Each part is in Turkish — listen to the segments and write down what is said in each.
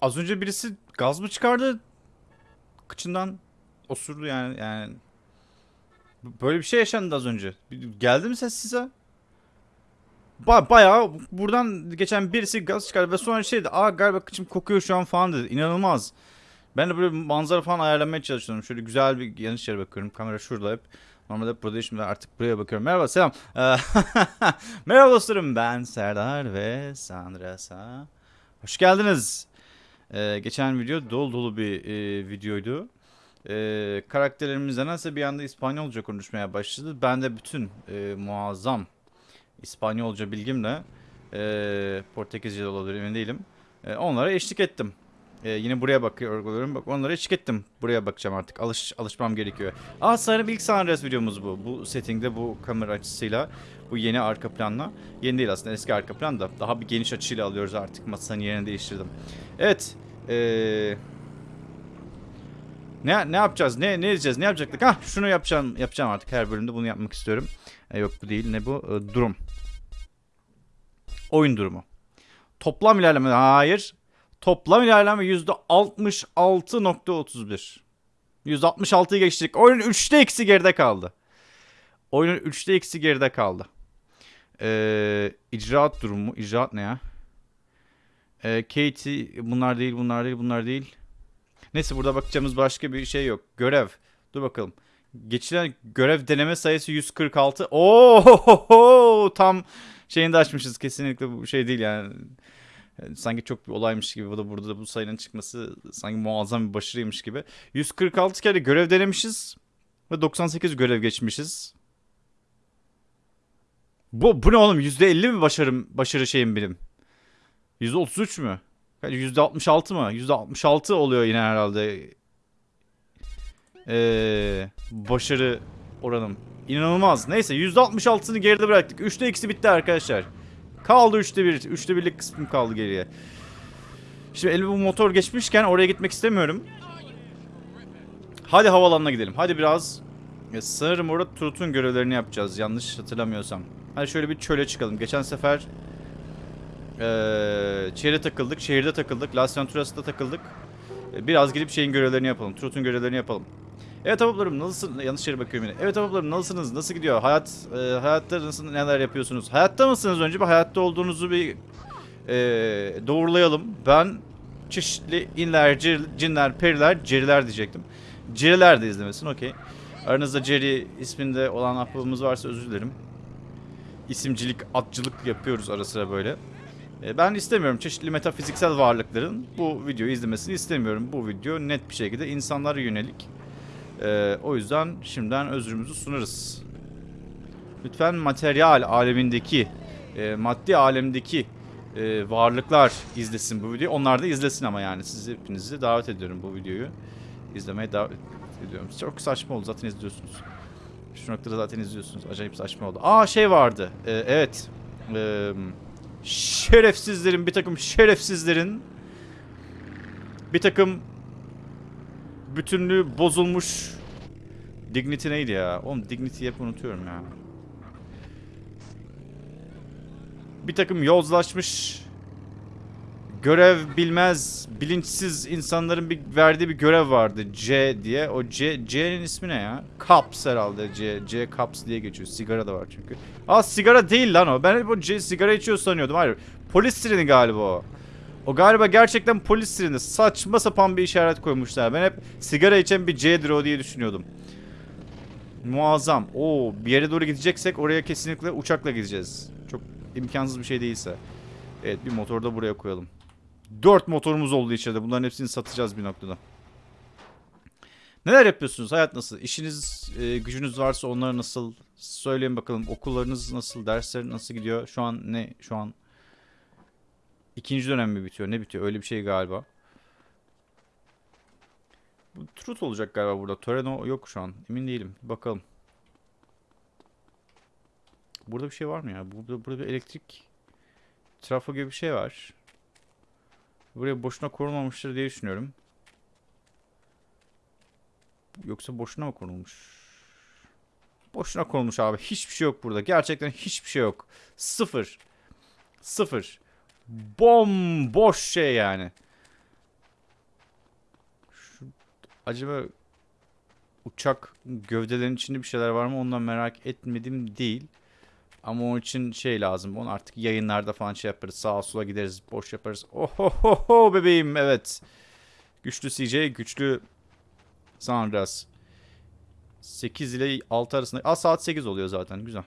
Az önce birisi gaz mı çıkardı? Kıçından osurdu yani yani. Böyle bir şey yaşandı az önce. Geldi mi ses size? Ba bayağı buradan geçen birisi gaz çıkardı ve sonra şeydi. Aa galiba kıçım kokuyor şu an falan dedi. İnanılmaz. Ben de böyle manzara falan ayarlamaya çalışıyorum. Şöyle güzel bir yanlış yere bakıyorum. Kamera şurada hep. Normalde hep burada şimdi artık buraya bakıyorum. Merhaba selam. Ee, Merhaba dostlarım ben Serdar ve Sandrasa. Hoş geldiniz. Ee, geçen video dolu dolu bir e, videoydu. Ee, karakterlerimiz nasıl bir anda İspanyolca konuşmaya başladı. Ben de bütün e, muazzam İspanyolca bilgimle e, Portekizce de olabilir emin değilim. E, onlara eşlik ettim. E, yine buraya bakıyorum. Bak onlara eşlik ettim. Buraya bakacağım artık. Alış alışmam gerekiyor. Aa sanırım ilk Andreas videomuz bu. Bu settingde bu kamera açısıyla. Bu yeni arka planla. Yeni değil aslında eski arka plan da. Daha bir geniş açıyla alıyoruz artık. Masanın yerini değiştirdim. Evet. Eee... Ne ne yapacağız? Ne ne edeceğiz? Ne yapacaktık? Ha şunu yapacağım yapacağım artık her bölümde bunu yapmak istiyorum. E, yok bu değil. Ne bu? E, durum. Oyun durumu. Toplam ilerleme hayır. Toplam ilerleme %66.31. %66'yı geçtik. Oyunun 3'te eksi geride kaldı. Oyunun 3'te eksi geride kaldı. Ee, icraat durumu. İcraat ne ya? Ee, Katie bunlar değil bunlar değil bunlar değil. Neyse burada bakacağımız başka bir şey yok. Görev. Dur bakalım. Geçilen görev deneme sayısı 146. Oo tam şeyini de açmışız. Kesinlikle bu şey değil yani. Yani sanki çok bir olaymış gibi. Bu da burada da bu sayının çıkması sanki muazzam bir başarıymış gibi. 146 kere görev denemişiz. Ve 98 görev geçmişiz. Bu, bu ne oğlum? %50 mi başarım, başarı şeyim benim? %33 mü? Yani %66 mı? %66 oluyor yine herhalde. Ee, başarı oranım. İnanılmaz. Neyse %66'sını geride bıraktık. 3'te eksi bitti arkadaşlar. Kaldı 3'te 1. 3'te 1'lik kısmım kaldı geriye. Şimdi elime bu motor geçmişken oraya gitmek istemiyorum. Hadi havalanına gidelim. Hadi biraz. Ya, sanırım orada Trut'un görevlerini yapacağız. Yanlış hatırlamıyorsam. Hadi şöyle bir çöle çıkalım. Geçen sefer ee, takıldık. Şehirde takıldık. Las Venturas'ta takıldık. Ee, biraz gidip şeyin görevlerini yapalım. Trut'un görevlerini yapalım. Evet ablalarım nasılsınız? Yanlış yere bakıyorum yine. Evet ablalarım nasılsınız? Nasıl gidiyor? Hayat e, hayatta nasıl neler yapıyorsunuz? Hayatta mısınız? Önce bir hayatta olduğunuzu bir e, doğrulayalım. Ben çeşitli inler, cir- cinler, periler, ceriler diyecektim. Ceriler de izlemesin okey. Aranızda Jerry isminde olan ahbabımız varsa özür dilerim. İsimcilik, atçılık yapıyoruz ara sıra böyle. E, Ben istemiyorum çeşitli metafiziksel varlıkların bu videoyu izlemesini istemiyorum. Bu video net bir şekilde insanlara yönelik. Ee, o yüzden şimdiden özrümüzü sunarız. Lütfen materyal alemindeki, e, maddi alemdeki e, varlıklar izlesin bu videoyu. Onlar da izlesin ama yani sizi hepinizi davet ediyorum bu videoyu. izlemeye davet ediyorum. Çok saçma oldu zaten izliyorsunuz. Şu noktada zaten izliyorsunuz. Acayip saçma oldu. Aa şey vardı. Ee, evet. Ee, şerefsizlerin bir takım şerefsizlerin bir takım bütünlüğü bozulmuş Dignity neydi ya? Oğlum Dignity'yi hep unutuyorum ya. Bir takım yozlaşmış görev bilmez, bilinçsiz insanların bir verdiği bir görev vardı. C diye. O C C'nin ismi ne ya? Cups herhalde. C C Cups diye geçiyor. Sigara da var çünkü. Aa sigara değil lan o. Ben hep o C sigara içiyor sanıyordum. Hayır. Polis sireni galiba o. O galiba gerçekten polis sireni. Saçma sapan bir işaret koymuşlar. Ben hep sigara içen bir C'dir o diye düşünüyordum. Muazzam. Oo, bir yere doğru gideceksek oraya kesinlikle uçakla gideceğiz. Çok imkansız bir şey değilse. Evet bir motor da buraya koyalım. Dört motorumuz oldu içeride. Bunların hepsini satacağız bir noktada. Neler yapıyorsunuz? Hayat nasıl? İşiniz, e, gücünüz varsa onlara nasıl? Söyleyin bakalım. Okullarınız nasıl? Dersler nasıl gidiyor? Şu an ne? Şu an ikinci dönem mi bitiyor? Ne bitiyor? Öyle bir şey galiba. Bu Truth olacak galiba burada. Toreno yok şu an. Emin değilim. Bakalım. Burada bir şey var mı ya? Burada, burada bir elektrik trafo gibi bir şey var. Buraya boşuna korunmamıştır diye düşünüyorum. Yoksa boşuna mı konulmuş? Boşuna konulmuş abi. Hiçbir şey yok burada. Gerçekten hiçbir şey yok. Sıfır. Sıfır. Bomboş şey yani. acaba uçak gövdelerinin içinde bir şeyler var mı ondan merak etmedim değil. Ama onun için şey lazım. Onu artık yayınlarda falan şey yaparız. Sağa sola gideriz. Boş yaparız. Ohohoho bebeğim evet. Güçlü CJ, güçlü Sandras. 8 ile 6 arasında. Aa saat 8 oluyor zaten. Güzel.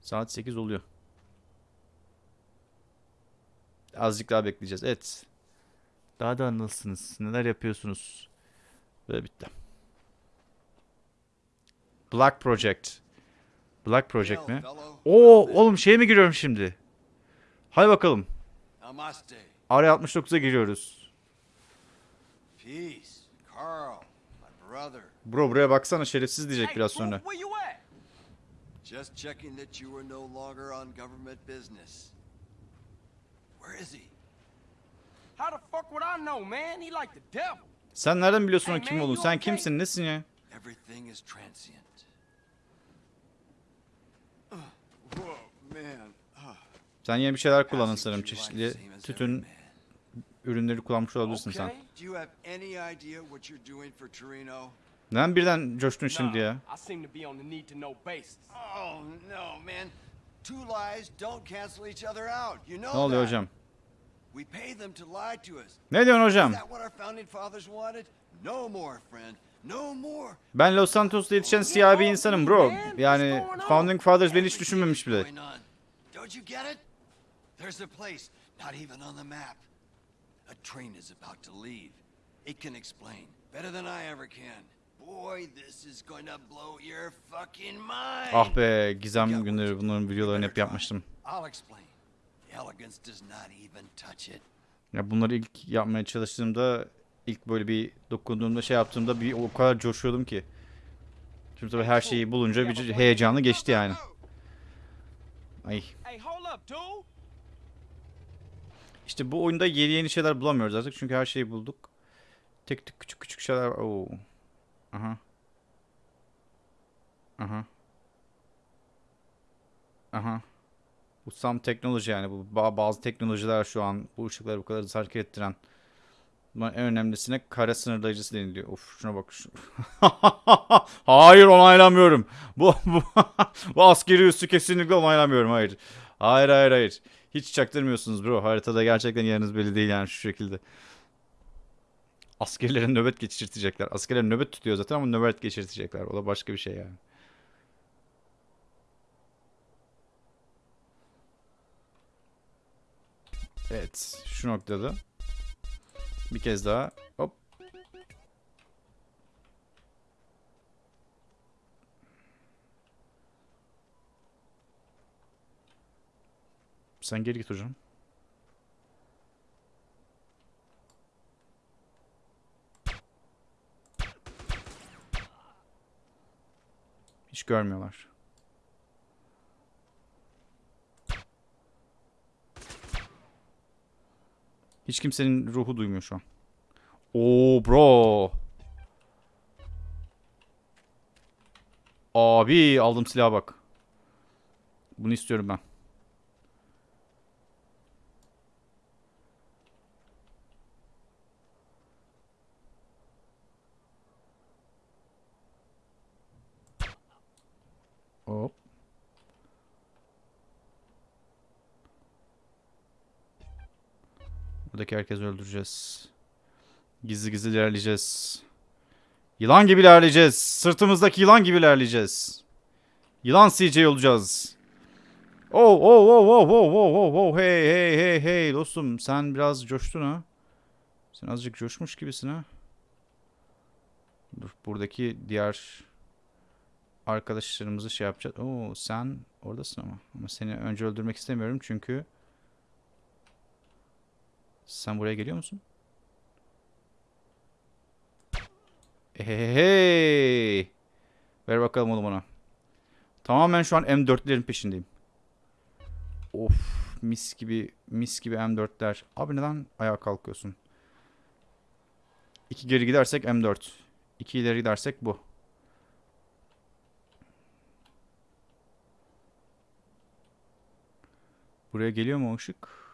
Saat 8 oluyor. Azıcık daha bekleyeceğiz. Evet. Daha da nasılsınız? Neler yapıyorsunuz? Ve bitti. Black Project. Black Project mi? Oo oğlum şeye mi giriyorum şimdi? Hadi bakalım. Araya 69'a giriyoruz. Bro buraya baksana şerefsiz diyecek biraz sonra. Just checking that you were no longer on government business. Where is he? How the fuck would I know, man? He like the devil. Sen nereden biliyorsun o Hey kim man, olduğunu? Sen okay? kimsin? Nesin ya? Everything is transient. Whoa, man. Ah, Sen yine bir şeyler kullandın passing sanırım. Çeşitli tütün ürünleri kullanmış olabilirsin sen. Okay. Do you have any idea what you're doing for Torino? Neden birden coştun şimdi ya? I seem to be on the need to know basis. Oh, no, man. Two lies don't cancel each other out. You know Ne oluyor that. hocam? We pay them to lie to us. Ne diyorsun hocam? Ben Los Santos'ta yetişen siyah bir insanım bro. Yani Founding Fathers beni hiç düşünmemiş bile. Going on. Don't you get it? There's a place, not even on the map. A train is about to leave. It can explain better than I ever can. Boy, this is to blow your fucking mind. Ah be Gizem günleri bunların videolarını hep yapmıştım. I'll explain. Ya bunları ilk yapmaya çalıştığımda ilk böyle bir dokunduğumda şey yaptığımda bir o kadar coşuyordum ki. Şimdi tabii her şeyi bulunca bir heyecanlı geçti yani. Ay. Hey, hold up, dude. İşte bu oyunda yeni yeni şeyler bulamıyoruz artık çünkü her şeyi bulduk. Tek tek küçük küçük şeyler var. Oo. Aha. Aha. Aha. Some teknoloji yani bu ba- bazı teknolojiler şu an bu ışıkları bu kadar hızlı hareket ettiren. Bunların en önemlisine kare sınırlayıcısı deniliyor. Of şuna bak. Hayır onaylamıyorum. Bu, bu, bu askeri üssü kesinlikle onaylamıyorum. Hayır. Hayır hayır hayır. Hiç çaktırmıyorsunuz bro. Haritada gerçekten yeriniz belli değil yani şu şekilde. Askerlere nöbet geçirtecekler. Askerler nöbet tutuyor zaten ama nöbet geçirtecekler. O da başka bir şey yani. Evet. Şu noktada. Bir kez daha. Hop. Sen geri git hocam. Hiç görmüyorlar. Hiç kimsenin ruhu duymuyor şu an. Oo bro. Abi aldım silaha bak. Bunu istiyorum ben. Hop. Buradaki herkesi öldüreceğiz. Gizli gizli ilerleyeceğiz. Yılan gibi ilerleyeceğiz. Sırtımızdaki yılan gibi ilerleyeceğiz. Yılan CJ olacağız. Oh oh oh oh oh oh oh oh hey hey hey hey dostum sen biraz coştun ha. Sen azıcık coşmuş gibisin ha. Dur buradaki diğer arkadaşlarımızı şey yapacağız. Oo sen oradasın ama. Ama seni önce öldürmek istemiyorum çünkü sen buraya geliyor musun? Hey. Ver bakalım oğlum ona. Tamamen şu an M4'lerin peşindeyim. Of mis gibi mis gibi M4'ler. Abi neden ayağa kalkıyorsun? İki geri gidersek M4. İki ileri gidersek bu. Buraya geliyor mu ışık?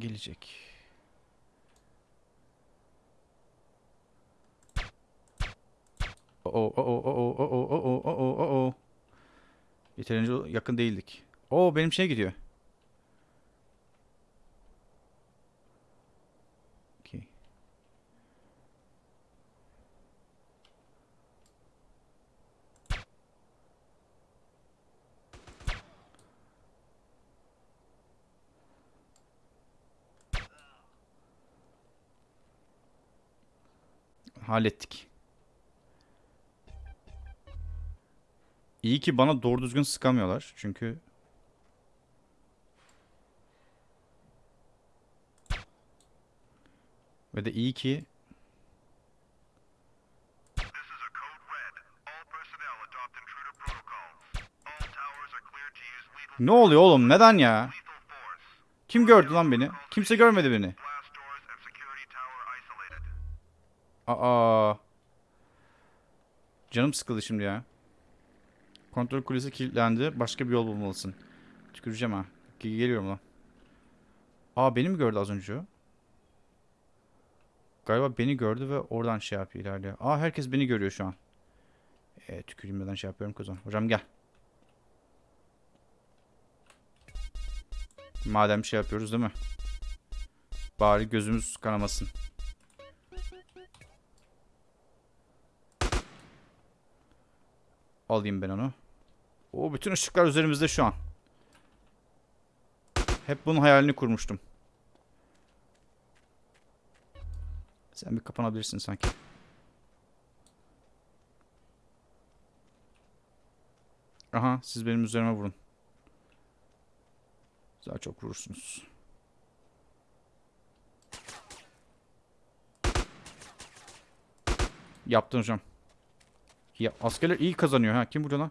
Gelecek. Oo oo oo oo oo oo oo oo oo oo. Yeterince yakın değildik. Oo benim şey gidiyor. hallettik. İyi ki bana doğru düzgün sıkamıyorlar. Çünkü... Ve de iyi ki... Ne oluyor oğlum? Neden ya? Kim gördü lan beni? Kimse görmedi beni. Aa. Canım sıkıldı şimdi ya. Kontrol kulesi kilitlendi. Başka bir yol bulmalısın. Tüküreceğim ha. Ge- Geliyorum lan. Aa beni mi gördü az önce? Galiba beni gördü ve oradan şey yapıyor ilerliyor. Aa herkes beni görüyor şu an. E, tüküreyim neden şey yapıyorum zaman. Hocam gel. Madem şey yapıyoruz değil mi? Bari gözümüz kanamasın. Alayım ben onu. O bütün ışıklar üzerimizde şu an. Hep bunun hayalini kurmuştum. Sen bir kapanabilirsin sanki. Aha siz benim üzerime vurun. Daha çok vurursunuz. Yaptın hocam. Ya askerler iyi kazanıyor ha. Kim vuruyor lan?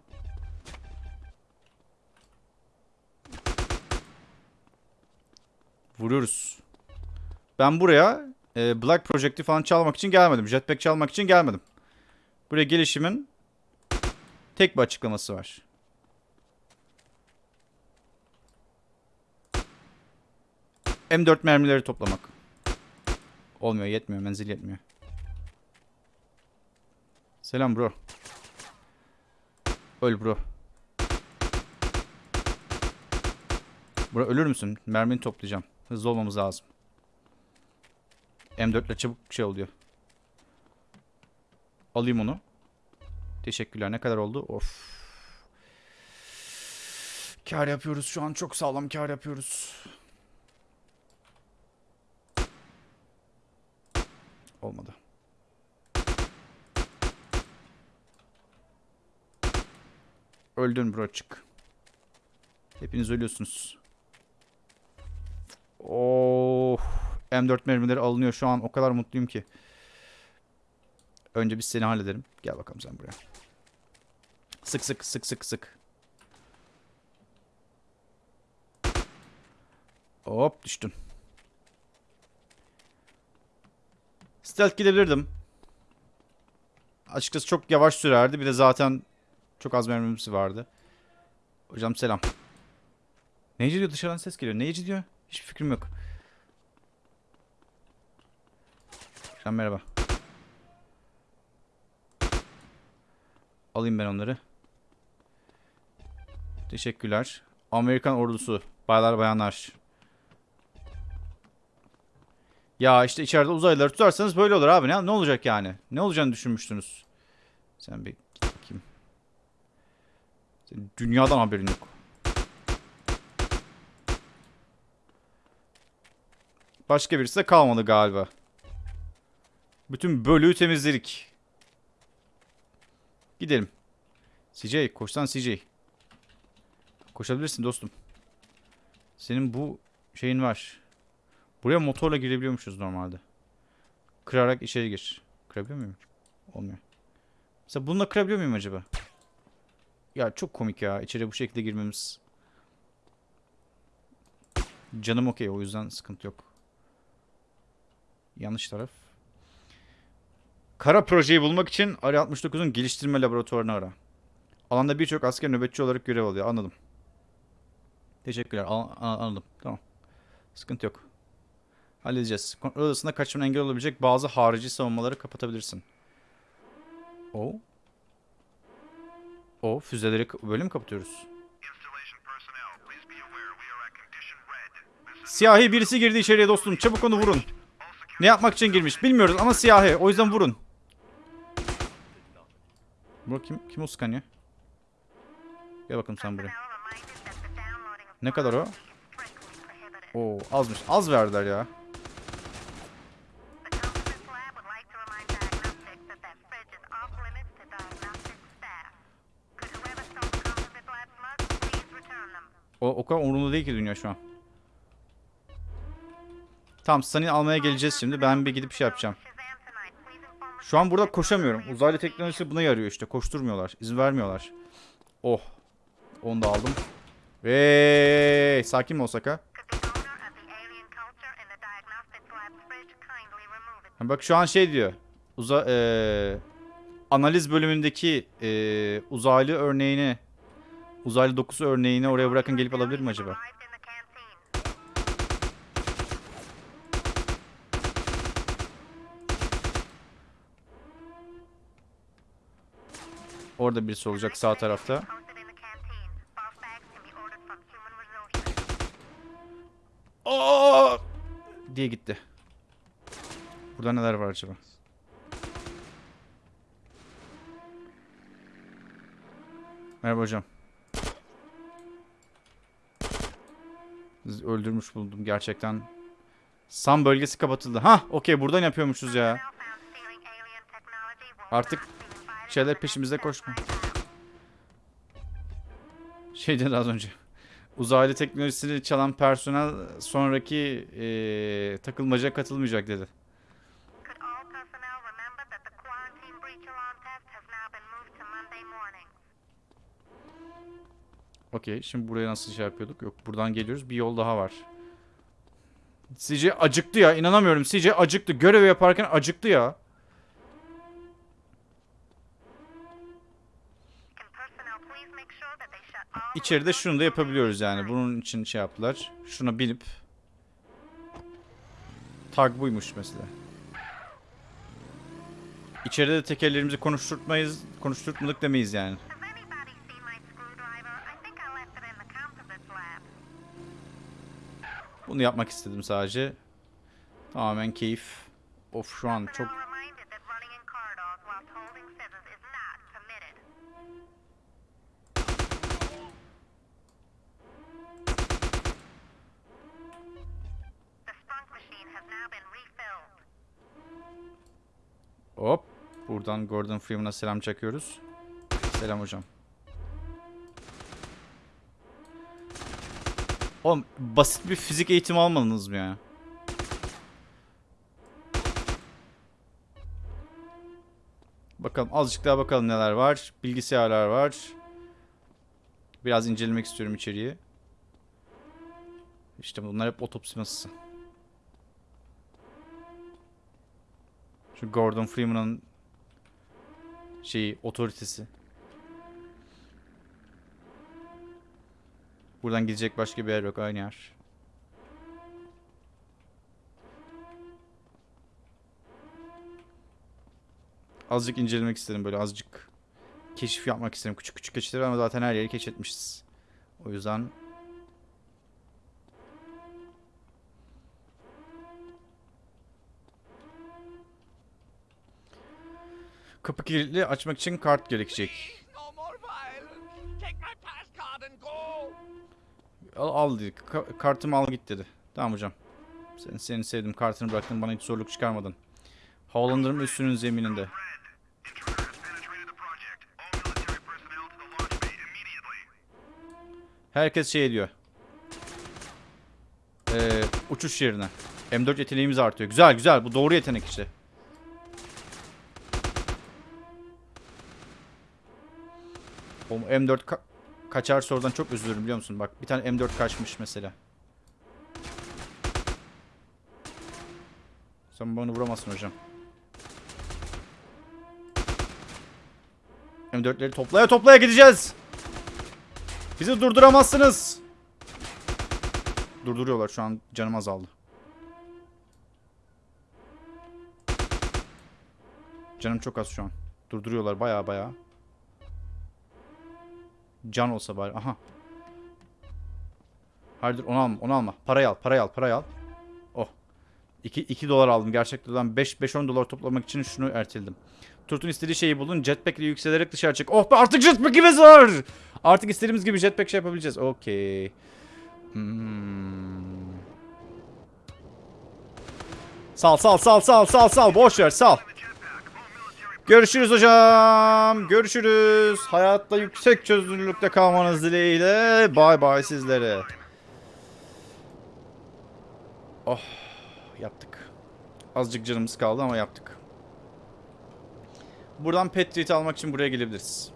Vuruyoruz. Ben buraya e, Black Project'i falan çalmak için gelmedim. Jetpack çalmak için gelmedim. Buraya gelişimin tek bir açıklaması var. M4 mermileri toplamak. Olmuyor, yetmiyor, menzil yetmiyor. Selam bro. Öl bro. Bro ölür müsün? Mermini toplayacağım. Hızlı olmamız lazım. M4 ile çabuk şey oluyor. Alayım onu. Teşekkürler. Ne kadar oldu? Of. Kar yapıyoruz şu an. Çok sağlam kar yapıyoruz. Olmadı. Öldün bro çık. Hepiniz ölüyorsunuz. Oh, M4 mermileri alınıyor şu an. O kadar mutluyum ki. Önce biz seni hallederim. Gel bakalım sen buraya. Sık sık sık sık sık. Hop düştün. Stealth gidebilirdim. Açıkçası çok yavaş sürerdi. Bir de zaten çok az mermimiz vardı. Hocam selam. Neyci diyor dışarıdan ses geliyor. Neyci diyor? Hiçbir fikrim yok. Hocam merhaba. Alayım ben onları. Teşekkürler. Amerikan ordusu. Baylar bayanlar. Ya işte içeride uzaylıları tutarsanız böyle olur abi. Ne, ne olacak yani? Ne olacağını düşünmüştünüz? Sen bir. Senin dünyadan haberin yok. Başka birisi de kalmadı galiba. Bütün bölüğü temizledik. Gidelim. CJ koşsan CJ. Koşabilirsin dostum. Senin bu şeyin var. Buraya motorla girebiliyormuşuz normalde. Kırarak içeri gir. Kırabiliyor muyum? Olmuyor. Mesela bununla kırabiliyor muyum acaba? Ya çok komik ya. İçeri bu şekilde girmemiz. Canım okey o yüzden sıkıntı yok. Yanlış taraf. Kara projeyi bulmak için Ari 69'un geliştirme laboratuvarını ara. Alanda birçok asker nöbetçi olarak görev alıyor. Anladım. Teşekkürler. An- an- anladım. Tamam. Sıkıntı yok. Halledeceğiz. Kontrol odasında kaçmana engel olabilecek bazı harici savunmaları kapatabilirsin. O. O füzeleri k- böyle mi kapatıyoruz? Installation personnel, please be aware we are at condition red. This is Siyahi birisi girdi içeriye dostum. Çabuk onu vurun. Ne yapmak için girmiş bilmiyoruz ama siyahi. O yüzden vurun. Bu kim? Kim o sıkan ya? Gel bakalım sen buraya. Ne kadar o? Oo azmış. Az verdiler ya. O, kadar umurumda değil ki dünya şu an. Tamam Sunny almaya geleceğiz şimdi. Ben bir gidip şey yapacağım. Şu an burada koşamıyorum. Uzaylı teknolojisi buna yarıyor işte. Koşturmuyorlar. izin vermiyorlar. Oh. Onu da aldım. Ve sakin mi? Ha, Bak şu an şey diyor. Uza eee, analiz bölümündeki eee, uzaylı örneğini uzaylı dokusu örneğini oraya bırakın gelip alabilir mi acaba? Orada birisi olacak sağ tarafta. Aa! diye gitti. Burada neler var acaba? Merhaba hocam. Sizi öldürmüş buldum gerçekten. Sam bölgesi kapatıldı. Ha, okey buradan yapıyormuşuz ya. Artık şeyler peşimizde koşma. Şey dedi az önce. Uzaylı teknolojisini çalan personel sonraki eee takılmaca katılmayacak dedi. Okey şimdi buraya nasıl şey yapıyorduk? Yok buradan geliyoruz bir yol daha var. CJ acıktı ya inanamıyorum CJ acıktı. Görevi yaparken acıktı ya. İçeride şunu da yapabiliyoruz yani. Bunun için şey yaptılar. Şuna binip tag buymuş mesela. İçeride de tekerlerimizi konuşturtmayız, konuşturtmadık demeyiz yani. Bunu yapmak istedim sadece. Tamamen keyif. Of şu an çok. Hop. Buradan Gordon Freeman'a selam çakıyoruz. Selam hocam. Oğlum basit bir fizik eğitimi almadınız mı ya? Bakalım azıcık daha bakalım neler var. Bilgisayarlar var. Biraz incelemek istiyorum içeriği. İşte bunlar hep otopsi masası. Şu Gordon Freeman'ın şeyi otoritesi. Buradan gidecek başka bir yer yok aynı yer. Azıcık incelemek istedim böyle azıcık keşif yapmak istedim. Küçük küçük keşifler ama zaten her yeri keşfetmişiz. O yüzden kapı kilitli açmak için kart gerekecek. Al, al dedi. Ka- kartımı al git dedi. Tamam hocam. Sen, seni sevdim. Kartını bıraktın. Bana hiç zorluk çıkarmadın. Havalandırma üstünün zemininde. Herkes şey diyor. Ee, uçuş yerine. M4 yeteneğimiz artıyor. Güzel güzel. Bu doğru yetenek işte. O M4 kaçar sorudan çok üzülürüm biliyor musun? Bak bir tane M4 kaçmış mesela. Sen bana vuramazsın hocam. M4'leri toplaya toplaya gideceğiz. Bizi durduramazsınız. Durduruyorlar şu an canım azaldı. Canım çok az şu an. Durduruyorlar baya baya. Can olsa bari. Aha. Hayır onu alma, onu alma. Parayı al, parayı al, parayı al. Oh. 2, 2 dolar aldım gerçekten. 5-10 dolar toplamak için şunu erteledim. Turt'un istediği şeyi bulun. Jetpack ile yükselerek dışarı çık. Oh be artık jetpack'imiz var. Artık istediğimiz gibi jetpack şey yapabileceğiz. Okey. Hmm. Sal sal sal sal sal sal. Boş ver sal. Görüşürüz hocam. Görüşürüz. Hayatta yüksek çözünürlükte kalmanız dileğiyle. Bay bay sizlere. Oh. Yaptık. Azıcık canımız kaldı ama yaptık. Buradan pet almak için buraya gelebiliriz.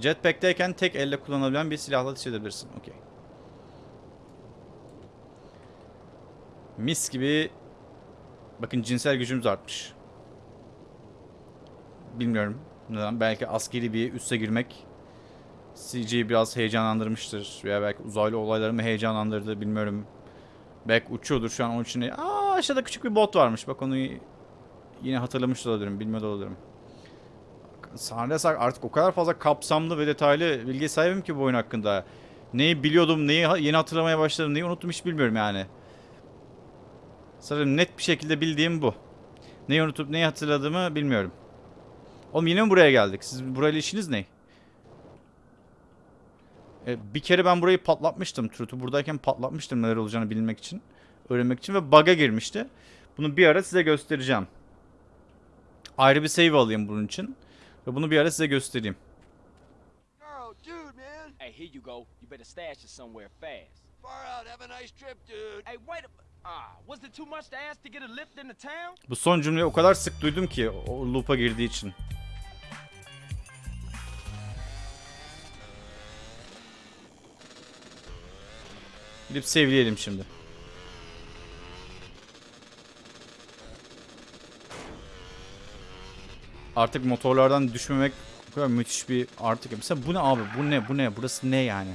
Jetpack'teyken tek elle kullanabilen bir silahla ateş edebilirsin. Okey. Mis gibi Bakın cinsel gücümüz artmış. Bilmiyorum neden. Belki askeri bir üsse girmek CG'yi biraz heyecanlandırmıştır. Veya belki uzaylı olayları mı heyecanlandırdı bilmiyorum. Belki uçuyordur şu an onun için. Aa aşağıda küçük bir bot varmış. Bak onu yine hatırlamış olabilirim. Bilmiyor olabilirim. Sahne sak artık o kadar fazla kapsamlı ve detaylı bilgi sahibim ki bu oyun hakkında. Neyi biliyordum, neyi yeni hatırlamaya başladım, neyi unuttum hiç bilmiyorum yani. Sanırım net bir şekilde bildiğim bu. Neyi unutup neyi hatırladığımı bilmiyorum. Oğlum yine mi buraya geldik? Siz burayla işiniz ne? E, bir kere ben burayı patlatmıştım. Truth'u buradayken patlatmıştım neler olacağını bilmek için. Öğrenmek için ve bug'a girmişti. Bunu bir ara size göstereceğim. Ayrı bir save alayım bunun için. Ve bunu bir ara size göstereyim. Man. Hey, here you go. You better stash it somewhere fast. Far out. Have a nice trip, dude. Hey, wait a... Bu son cümleyi o kadar sık duydum ki o loop'a girdiği için. Gidip sevleyelim şimdi. Artık motorlardan düşmemek müthiş bir artık. Mesela bu ne abi? Bu ne? Bu ne? Burası ne yani?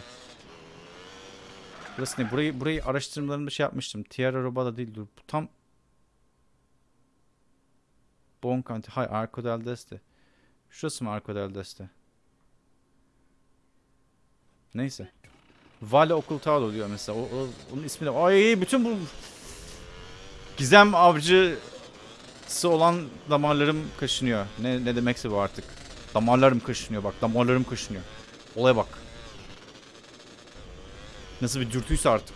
Burası ne? Burayı burayı araştırmalarımda şey yapmıştım. Tierra Robada değil dur. Bu tam Bon County. Hay Arco del Deste. Şurası mı Arco del Deste? Neyse. Vale Ocultado diyor mesela. O, o- onun ismi de. Ay bütün bu gizem avcısı olan damarlarım kaşınıyor. Ne ne demekse bu artık. Damarlarım kaşınıyor bak. Damarlarım kaşınıyor. Olaya bak. Nasıl bir dürtüyse artık.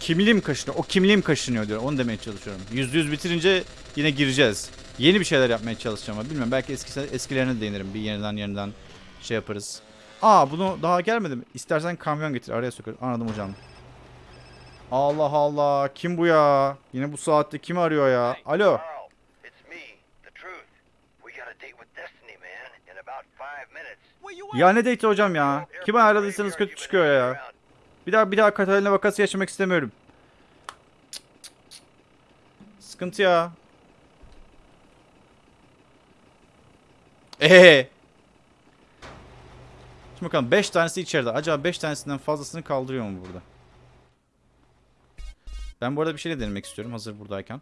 Kimliğim kaşınıyor. O kimliğim kaşınıyor diyor. Onu demeye çalışıyorum. Yüzde yüz bitirince yine gireceğiz. Yeni bir şeyler yapmaya çalışacağım ama bilmiyorum. Belki eski, eskilerine değinirim. Bir yeniden yeniden şey yaparız. Aa bunu daha gelmedi mi? İstersen kamyon getir. Araya sokarız. Anladım hocam. Allah Allah. Kim bu ya? Yine bu saatte kim arıyor ya? Alo. Carl, Ya ne date hocam ya? Kime ayarladıysanız kötü çıkıyor ya. Bir daha bir daha Katalina vakası yaşamak istemiyorum. Sıkıntı ya. Eee. Şimdi bakalım 5 tanesi içeride. Acaba 5 tanesinden fazlasını kaldırıyor mu burada? Ben bu arada bir şey de denemek istiyorum hazır buradayken.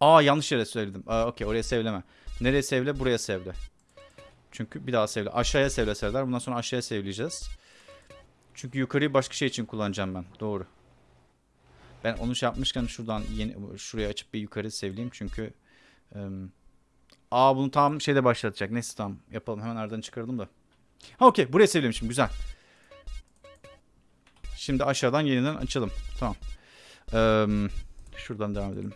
Aa yanlış yere söyledim. Aa okey oraya sevleme. Nereye sevle? Buraya sevle. Çünkü bir daha sevle. Aşağıya sevle sevler. Bundan sonra aşağıya sevleyeceğiz. Çünkü yukarıyı başka şey için kullanacağım ben. Doğru. Ben onu şey yapmışken şuradan yeni şuraya açıp bir yukarı sevleyeyim çünkü ım, Aa bunu tam şeyde başlatacak. Neyse tamam yapalım. Hemen aradan çıkardım da. Ha okey buraya sevlemişim. Güzel. Şimdi aşağıdan yeniden açalım. Tamam. Im, şuradan devam edelim.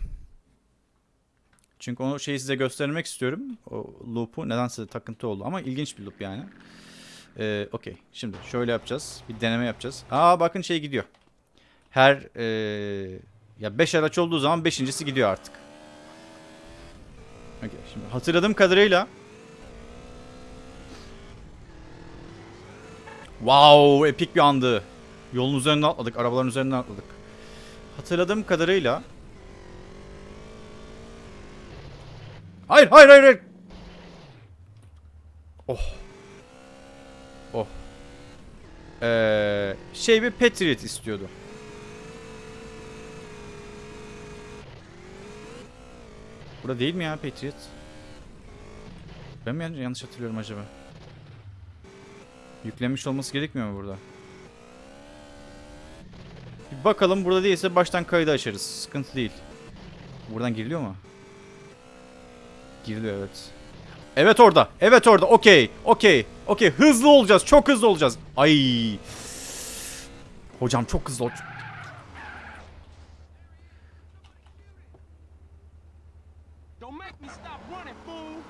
Çünkü onu şeyi size göstermek istiyorum. O loop'u nedense takıntı oldu ama ilginç bir loop yani. Ee, Okey. Şimdi şöyle yapacağız. Bir deneme yapacağız. Aa bakın şey gidiyor. Her ee, ya 5 araç olduğu zaman beşincisi gidiyor artık. Okey. Şimdi hatırladığım kadarıyla Wow, epik bir andı. Yolun üzerinden atladık, arabaların üzerinden atladık. Hatırladığım kadarıyla Hayır hayır hayır. Oh. Oh. Ee, şey bir Patriot istiyordu. Burada değil mi ya Patriot? Ben mi yanlış hatırlıyorum acaba? Yüklenmiş olması gerekmiyor mu burada? Bir bakalım burada değilse baştan kaydı açarız. Sıkıntı değil. Buradan giriliyor mu? Giriliyor evet. Evet orada. Evet orada. Okey. Okey. Okey. Hızlı olacağız. Çok hızlı olacağız. Ay. Hocam çok hızlı ol.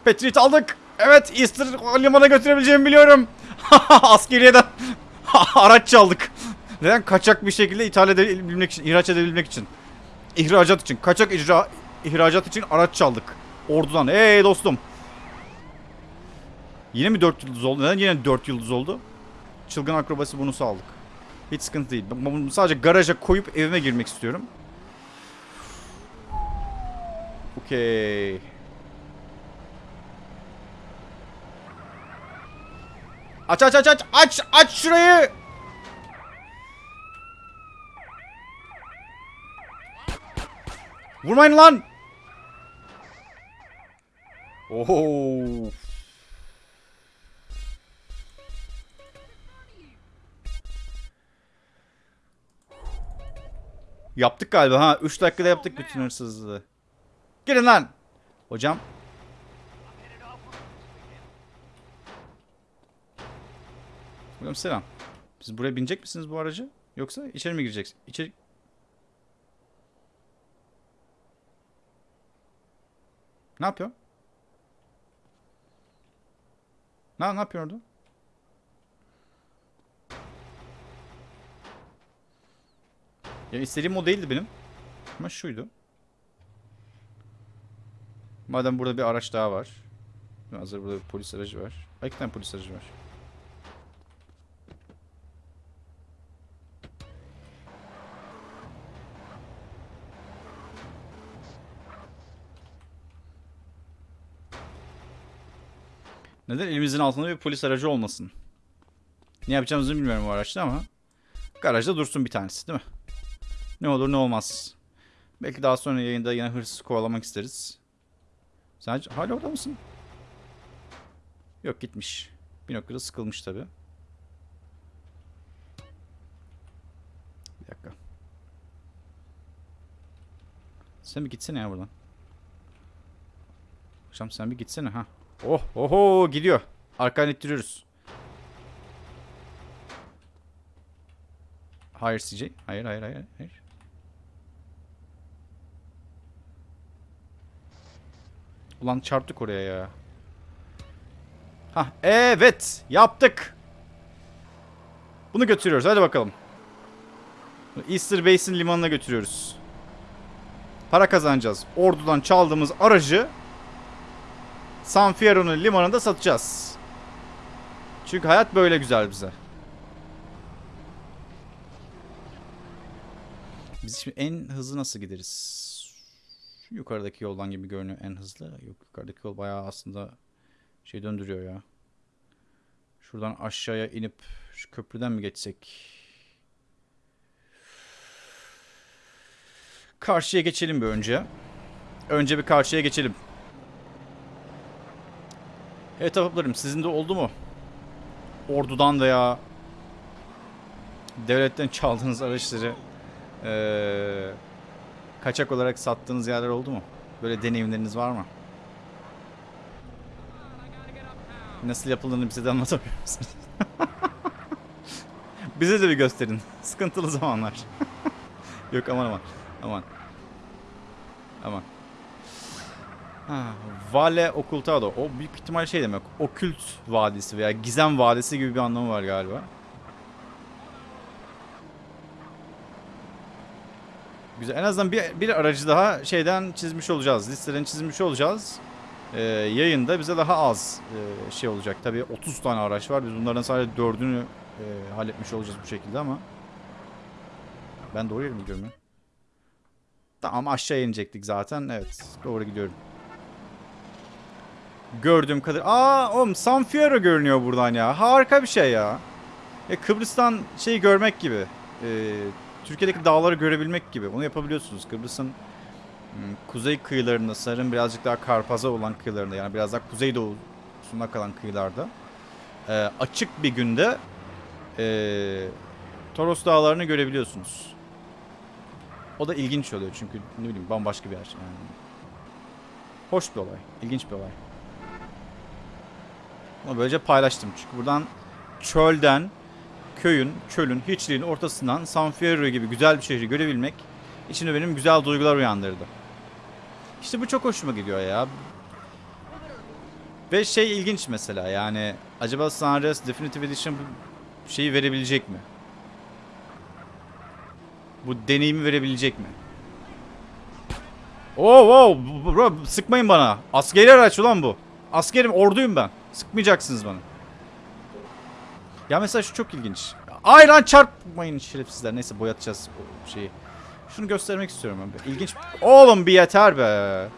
Patriot aldık. Evet Easter limana götürebileceğimi biliyorum. Askeriyeden araç çaldık. Neden? Kaçak bir şekilde ithal edebilmek için, ihraç edebilmek için. İhracat için. Kaçak icra, ihracat için araç çaldık. Ordudan. Hey dostum. Yine mi 4 yıldız oldu? Neden yine 4 yıldız oldu? Çılgın akrobasi bunu sağladık. Hiç sıkıntı değil. Bunu sadece garaja koyup evime girmek istiyorum. Okey. Aç aç aç aç aç aç şurayı. Vurmayın lan. Oho. Yaptık galiba ha. 3 dakikada yaptık bütün hırsızlığı. Gelin lan. Hocam. Hocam selam. Siz buraya binecek misiniz bu aracı? Yoksa içeri mi gireceksiniz? İçeri... Ne yapıyor? Ne, ne yapıyor orada? Ya istediğim o değildi benim. Ama şuydu. Madem burada bir araç daha var. Hazır burada bir polis aracı var. Ay, iki tane polis aracı var. Neden elimizin altında bir polis aracı olmasın? Ne yapacağımızı bilmiyorum bu araçta ama garajda dursun bir tanesi değil mi? Ne olur ne olmaz. Belki daha sonra yayında yine hırsız kovalamak isteriz. Sen hala orada mısın? Yok gitmiş. Bir noktada sıkılmış tabi. Bir dakika. Sen bir gitsene ya buradan. Akşam sen bir gitsene ha. Oh oho gidiyor. Arkadan ittiriyoruz. Hayır CJ. Hayır hayır hayır. hayır. Ulan çarptık oraya ya. Hah evet yaptık. Bunu götürüyoruz hadi bakalım. Easter Basin limanına götürüyoruz. Para kazanacağız. Ordudan çaldığımız aracı San Fierro'nun limanında satacağız. Çünkü hayat böyle güzel bize. Biz şimdi en hızlı nasıl gideriz? Yukarıdaki yoldan gibi görünüyor en hızlı. Yok yukarıdaki yol bayağı aslında şey döndürüyor ya. Şuradan aşağıya inip şu köprüden mi geçsek? Karşıya geçelim bir önce. Önce bir karşıya geçelim. Evet ahbaplarım sizin de oldu mu? Ordudan veya devletten çaldığınız araçları eee, kaçak olarak sattığınız yerler oldu mu? Böyle deneyimleriniz var mı? Nasıl yapıldığını bize de anlatabilir misiniz? bize de bir gösterin. Sıkıntılı zamanlar. Yok aman aman. Aman. Aman. Ha, Vale Ocultado. O büyük ihtimal şey demek. Okült vadisi veya gizem vadisi gibi bir anlamı var galiba. Güzel. En azından bir, bir aracı daha şeyden çizmiş olacağız. Listeden çizmiş olacağız. Ee, yayında bize daha az e, şey olacak. Tabii 30 tane araç var. Biz bunlardan sadece 4'ünü e, halletmiş olacağız bu şekilde ama. Ben doğru yere gidiyorum ya? Tamam aşağı inecektik zaten. Evet doğru gidiyorum. Gördüğüm kadar. Aa oğlum San Fierro görünüyor buradan ya. Harika bir şey ya. E, Kıbrıs'tan şeyi görmek gibi. E, Türkiye'deki dağları görebilmek gibi. Onu yapabiliyorsunuz. Kıbrıs'ın Hmm, Kuzey kıyılarında sanırım birazcık daha Karpaz'a olan kıyılarında yani biraz daha kuzeydoğusuna kalan kıyılarda e, açık bir günde e, Toros dağlarını görebiliyorsunuz. O da ilginç oluyor çünkü ne bileyim bambaşka bir yer. Yani. Hoş bir olay, ilginç bir olay. Ama böylece paylaştım çünkü buradan çölden, köyün, çölün, hiçliğin ortasından San Fierro gibi güzel bir şehri görebilmek içimde benim güzel duygular uyandırdı. İşte bu çok hoşuma gidiyor ya. Ve şey ilginç mesela yani acaba Andreas Definitive Edition bu şeyi verebilecek mi? Bu deneyimi verebilecek mi? Oo oh, bro sıkmayın bana. Askeri araç ulan bu. Askerim orduyum ben. Sıkmayacaksınız bana. Ya mesela şu çok ilginç. Ay lan çarpmayın şerefsizler. Neyse boyatacağız o şeyi. Şunu göstermek istiyorum ben. İlginç. Oğlum bir yeter be.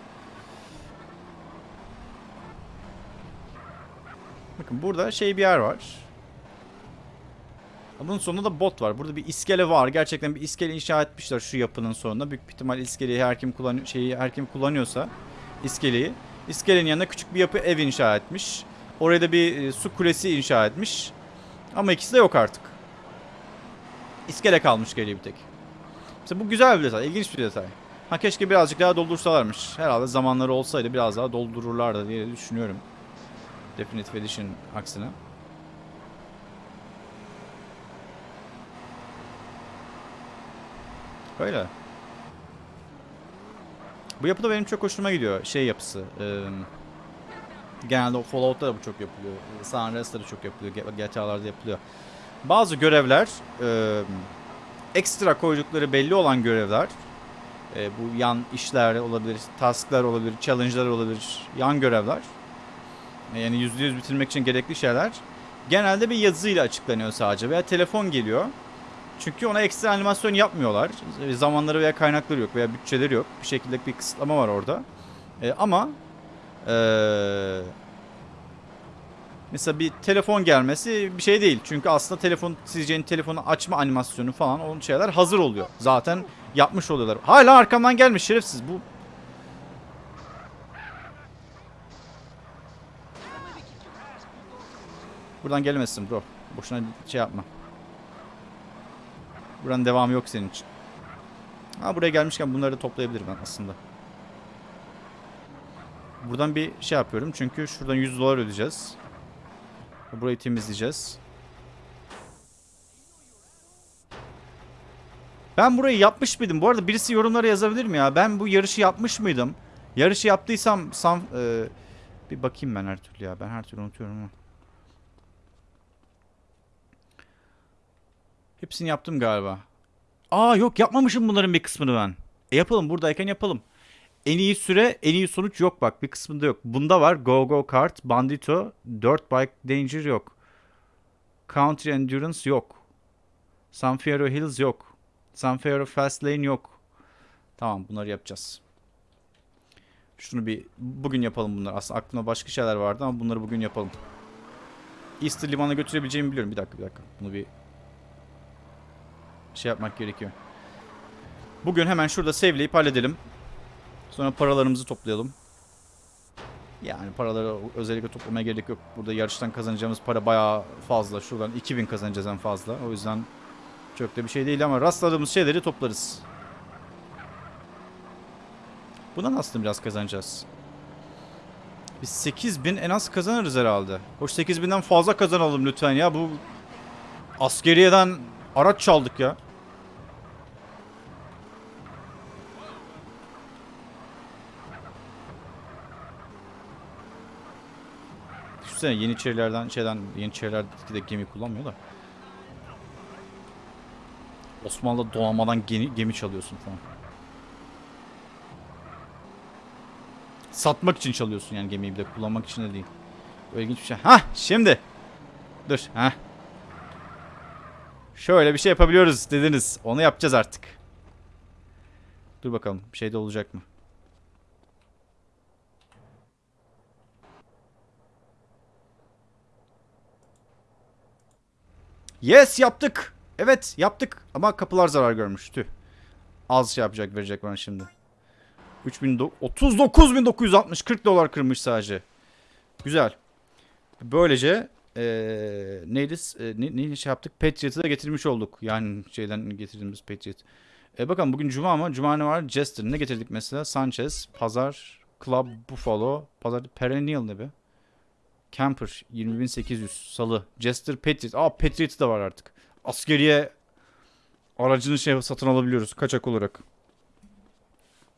Bakın burada şey bir yer var. Bunun sonunda da bot var. Burada bir iskele var. Gerçekten bir iskele inşa etmişler şu yapının sonunda. Büyük ihtimal iskeleyi her kim kullanıyor şeyi her kim kullanıyorsa iskeleyi. İskelenin yanına küçük bir yapı ev inşa etmiş. Oraya da bir e, su kulesi inşa etmiş. Ama ikisi de yok artık. İskele kalmış geriye bir tek. Mesela bu güzel bir detay, ilginç bir detay. Ha keşke birazcık daha doldursalarmış. Herhalde zamanları olsaydı biraz daha doldururlardı diye düşünüyorum. Definitive Edition aksine. Böyle. Bu yapı da benim çok hoşuma gidiyor. Şey yapısı. E, genelde o Fallout'ta da bu çok yapılıyor. San Andreas'ta da çok yapılıyor. GTA'larda yapılıyor. Bazı görevler e, ekstra koydukları belli olan görevler e, bu yan işler olabilir, tasklar olabilir, challenge'lar olabilir, yan görevler yani %100 bitirmek için gerekli şeyler genelde bir yazıyla açıklanıyor sadece veya telefon geliyor. Çünkü ona ekstra animasyon yapmıyorlar. Zamanları veya kaynakları yok veya bütçeleri yok. Bir şekilde bir kısıtlama var orada. E, ama eee Mesela bir telefon gelmesi bir şey değil. Çünkü aslında telefon sileceğin telefonu açma animasyonu falan onun şeyler hazır oluyor. Zaten yapmış oluyorlar. Hala arkamdan gelmiş şerefsiz bu. Buradan gelmesin bro. Boşuna şey yapma. Buranın devamı yok senin için. Ha buraya gelmişken bunları da toplayabilirim ben aslında. Buradan bir şey yapıyorum çünkü şuradan 100 dolar ödeyeceğiz. Burayı temizleyeceğiz. Ben burayı yapmış mıydım? Bu arada birisi yorumlara yazabilir mi ya? Ben bu yarışı yapmış mıydım? Yarışı yaptıysam sam e, bir bakayım ben her türlü ya. Ben her türlü unutuyorum ama. Hepsini yaptım galiba. Aa yok yapmamışım bunların bir kısmını ben. E yapalım buradayken yapalım. En iyi süre, en iyi sonuç yok bak. Bir kısmında yok. Bunda var. Go Go Kart, Bandito, Dirt Bike Danger yok. Country Endurance yok. San Fierro Hills yok. San Fierro Fast Lane yok. Tamam bunları yapacağız. Şunu bir bugün yapalım bunları. Aslında aklımda başka şeyler vardı ama bunları bugün yapalım. Easter Liman'a götürebileceğimi biliyorum. Bir dakika bir dakika. Bunu bir şey yapmak gerekiyor. Bugün hemen şurada save'leyip halledelim. Sonra paralarımızı toplayalım. Yani paraları özellikle toplamaya gerek yok. Burada yarıştan kazanacağımız para bayağı fazla. Şuradan 2000 kazanacağız en fazla. O yüzden çok da bir şey değil ama rastladığımız şeyleri toplarız. Bundan aslında biraz kazanacağız. Biz 8000 en az kazanırız herhalde. Hoş 8000'den fazla kazanalım lütfen ya. Bu askeriyeden araç çaldık ya. Düşünsene Yeniçerilerden şeyden Yeniçerilerdeki de gemi kullanmıyor da. Osmanlı donanmadan gemi, gemi çalıyorsun falan. Satmak için çalıyorsun yani gemiyi bir de kullanmak için de değil. Öyle ilginç bir şey. Hah şimdi. Dur. Hah. Şöyle bir şey yapabiliyoruz dediniz. Onu yapacağız artık. Dur bakalım bir şey de olacak mı? Yes yaptık. Evet yaptık. Ama kapılar zarar görmüş. Tüh. Az şey yapacak verecek bana şimdi. 3000 39.960 40 dolar kırmış sadece. Güzel. Böylece eee neydi e, ne, ne şey yaptık? Patriot'ı da getirmiş olduk. Yani şeyden getirdiğimiz Patriot. E bakalım bugün cuma ama cuma ne var? Jester ne getirdik mesela? Sanchez, Pazar, Club Buffalo, Pazar Perennial ne be? Camper 20800 Salı, Jester Patriot. Aa Patriot da var artık. Askeriye aracını şey satın alabiliyoruz kaçak olarak.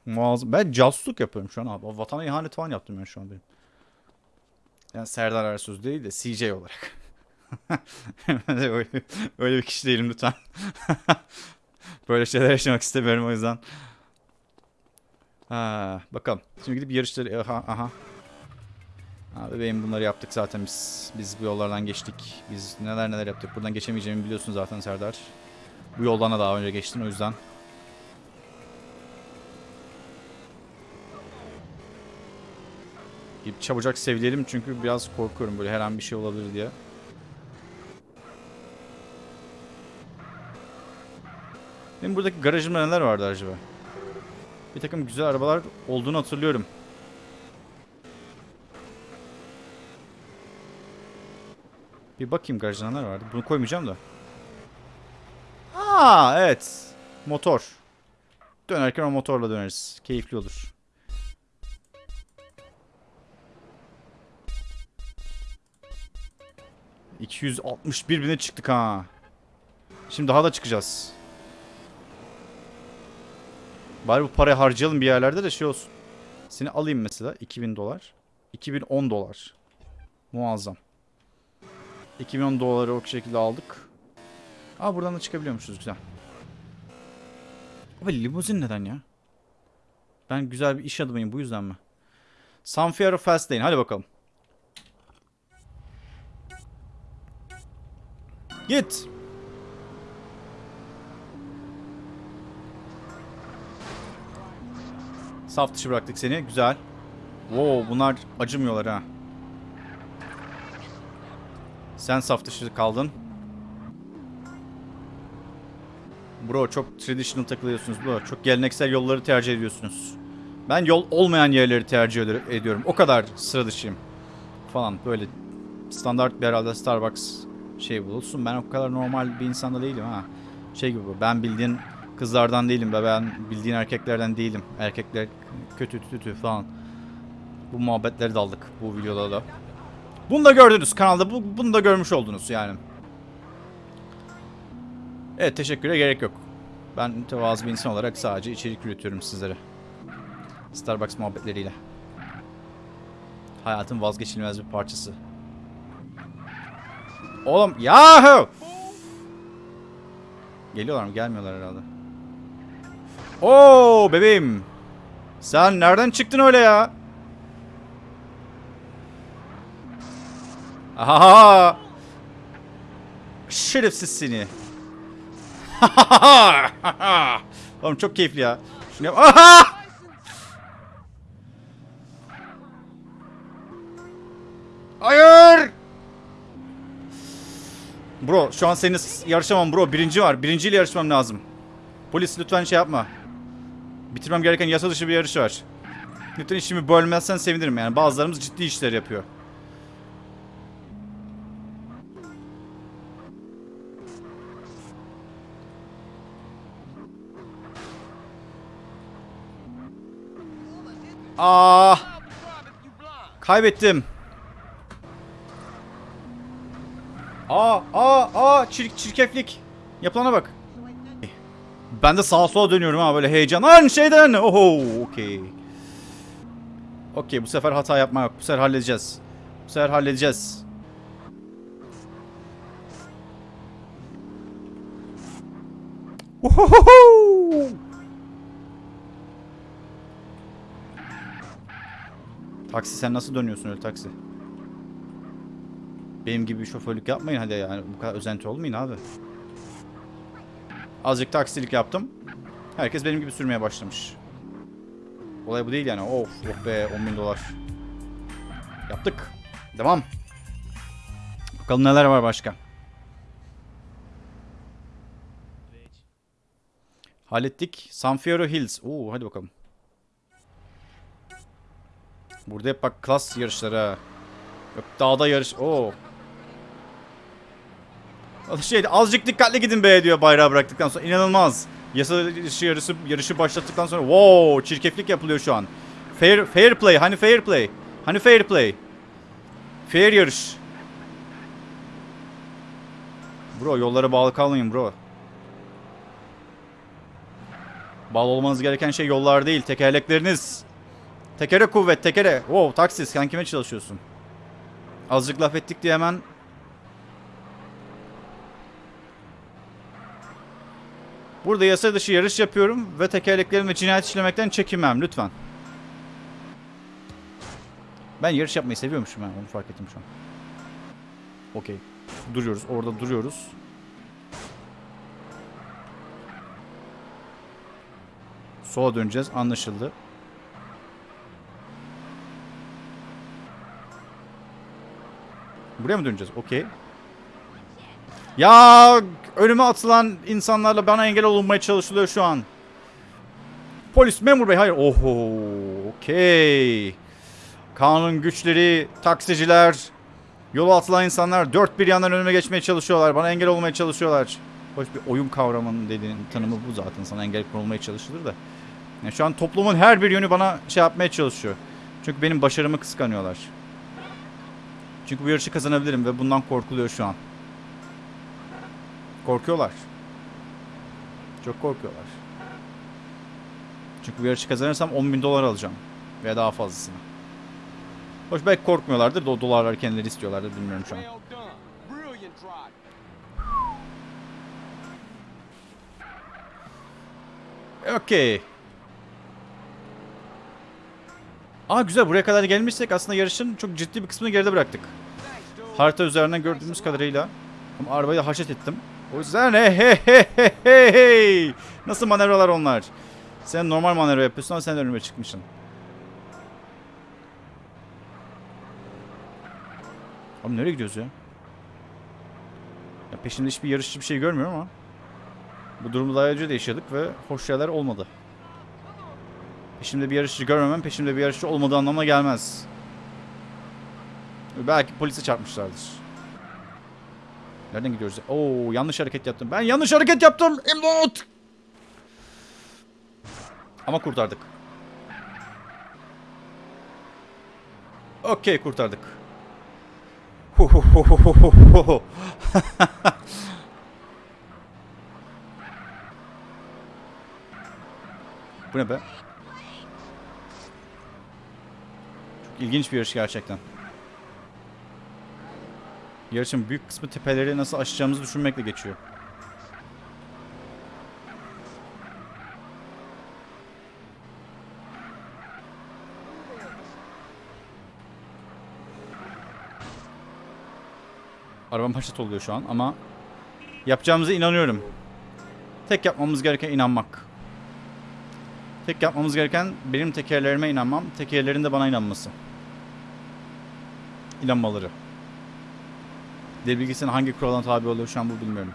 Muazzam. Ben casusluk yapıyorum şu an abi. Vatana ihanet falan yaptım ben şu an benim. Yani Serdar Ersöz değil de CJ olarak. öyle, öyle bir kişi değilim lütfen. Böyle şeyler yaşamak istemiyorum o yüzden. Ha, bakalım. Şimdi gidip yarışları... Aha, aha. Ha, bebeğim bunları yaptık zaten biz. Biz bu yollardan geçtik. Biz neler neler yaptık. Buradan geçemeyeceğimi biliyorsun zaten Serdar. Bu yoldan da daha önce geçtin o yüzden. Gidip çabucak sevleyelim çünkü biraz korkuyorum böyle her an bir şey olabilir diye. Benim buradaki garajımda neler vardı acaba? Bir takım güzel arabalar olduğunu hatırlıyorum. Bir bakayım garajda neler vardı. Bunu koymayacağım da. Aa evet. Motor. Dönerken o motorla döneriz. Keyifli olur. ...261 bine çıktık ha. Şimdi daha da çıkacağız. Bari bu parayı harcayalım bir yerlerde de şey olsun. Seni alayım mesela 2000 dolar. 2010 dolar. Muazzam. 2010 doları o şekilde aldık. Aa buradan da çıkabiliyormuşuz güzel. Abi limuzin neden ya? Ben güzel bir iş adamıyım bu yüzden mi? San Fierro Fastlane hadi bakalım. Git. Saf dışı bıraktık seni. Güzel. Wow bunlar acımıyorlar ha. Sen saf dışı kaldın. Bro çok traditional takılıyorsunuz bro. Çok geleneksel yolları tercih ediyorsunuz. Ben yol olmayan yerleri tercih ed- ediyorum. O kadar sıra dışıyım. Falan böyle standart bir herhalde Starbucks şey bulursun. Ben o kadar normal bir insan da değilim ha. Şey gibi bu. Ben bildiğin kızlardan değilim be. Ben bildiğin erkeklerden değilim. Erkekler kötü kötü falan. Bu muhabbetleri de aldık bu videoda da. Bunu da gördünüz kanalda. Bu, bunu da görmüş oldunuz yani. Evet teşekküre gerek yok. Ben mütevazı bir insan olarak sadece içerik üretiyorum sizlere. Starbucks muhabbetleriyle. Hayatın vazgeçilmez bir parçası. Oğlum yahu! Geliyorlar mı? Gelmiyorlar herhalde. Oo bebeğim. Sen nereden çıktın öyle ya? Aha! Şerefsiz seni. Oğlum çok keyifli ya. Şunu yap. Aha! Hayır! Bro şu an seninle yarışamam bro. Birinci var. Birinciyle yarışmam lazım. Polis lütfen şey yapma. Bitirmem gereken yasa dışı bir yarış var. Lütfen işimi bölmezsen sevinirim yani. Bazılarımız ciddi işler yapıyor. Aa! Kaybettim. Aa, aa, aa, çirk, çirkeflik. Yapılana bak. Ben de sağa sola dönüyorum ha böyle heyecan. Lan şeyden. Oho, okey. Okey, bu sefer hata yapma yok. Bu sefer halledeceğiz. Bu sefer halledeceğiz. Uhuhu! Taksi sen nasıl dönüyorsun öyle taksi? Benim gibi bir şoförlük yapmayın hadi yani bu kadar özenti olmayın abi. Azıcık taksilik yaptım. Herkes benim gibi sürmeye başlamış. Olay bu değil yani. Of oh be 10 bin dolar. Yaptık. Devam. Bakalım neler var başka. Hallettik. San Fierro Hills. Oo hadi bakalım. Burada hep bak klas yarışları. Yok dağda yarış. Oo. Şey azıcık dikkatli gidin be diyor bayrağı bıraktıktan sonra. İnanılmaz. Yasa dışı yarışı, yarışı başlattıktan sonra wow çirkeflik yapılıyor şu an. Fair fair play. Hani fair play? Hani fair play? Fair yarış. Bro yollara bağlı kalmayın bro. Bağlı olmanız gereken şey yollar değil, tekerlekleriniz. Tekere kuvvet, tekere. Wow, taksis. Sen kime çalışıyorsun? Azıcık laf ettik diye hemen... Burada yasa dışı yarış yapıyorum ve tekerleklerimi cinayet işlemekten çekinmem lütfen. Ben yarış yapmayı seviyormuşum ben onu fark ettim şu an. Okey. Duruyoruz. Orada duruyoruz. Sola döneceğiz. Anlaşıldı. Buraya mı döneceğiz? Okey. Ya önüme atılan insanlarla bana engel olunmaya çalışılıyor şu an. Polis memur bey hayır. Oho. Okey. Kanun güçleri, taksiciler, yola atılan insanlar dört bir yandan önüme geçmeye çalışıyorlar. Bana engel olmaya çalışıyorlar. Hoş bir oyun kavramının dediğin tanımı bu zaten. Sana engel konulmaya çalışılır da. Yani şu an toplumun her bir yönü bana şey yapmaya çalışıyor. Çünkü benim başarımı kıskanıyorlar. Çünkü bu yarışı kazanabilirim ve bundan korkuluyor şu an. Korkuyorlar. Çok korkuyorlar. Çünkü bu yarışı kazanırsam 10 bin dolar alacağım. Veya daha fazlasını. Hoş belki korkmuyorlardır da o dolarları kendileri istiyorlardır bilmiyorum şu an. Well Aa güzel buraya kadar gelmişsek aslında yarışın çok ciddi bir kısmını geride bıraktık. Harita üzerinden gördüğümüz kadarıyla. Ama arabayı da haşet ettim. O yüzden hey hey hey hey hey. Nasıl manevralar onlar? Sen normal manevra yapıyorsun ama sen önüme çıkmışsın. Abi nereye gidiyoruz ya? Ya peşimde hiçbir yarışçı bir şey görmüyorum ama. Bu durumu daha önce de yaşadık ve hoş şeyler olmadı. Peşimde bir yarışçı görmemem peşimde bir yarışçı olmadığı anlamına gelmez. Belki polise çarpmışlardır. Nereden gidiyoruz? Oo yanlış hareket yaptım. Ben yanlış hareket yaptım. İmdat! Ama kurtardık. Okey kurtardık. Bu ne be? Çok ilginç bir yarış gerçekten. Yarışın büyük kısmı tepeleri nasıl aşacağımızı düşünmekle geçiyor. Arabam haşet oluyor şu an ama yapacağımıza inanıyorum. Tek yapmamız gereken inanmak. Tek yapmamız gereken benim tekerlerime inanmam, tekerlerin de bana inanması. İnanmaları. Dil bilgisinin hangi kuralına tabi oluyor şu an bu bilmiyorum.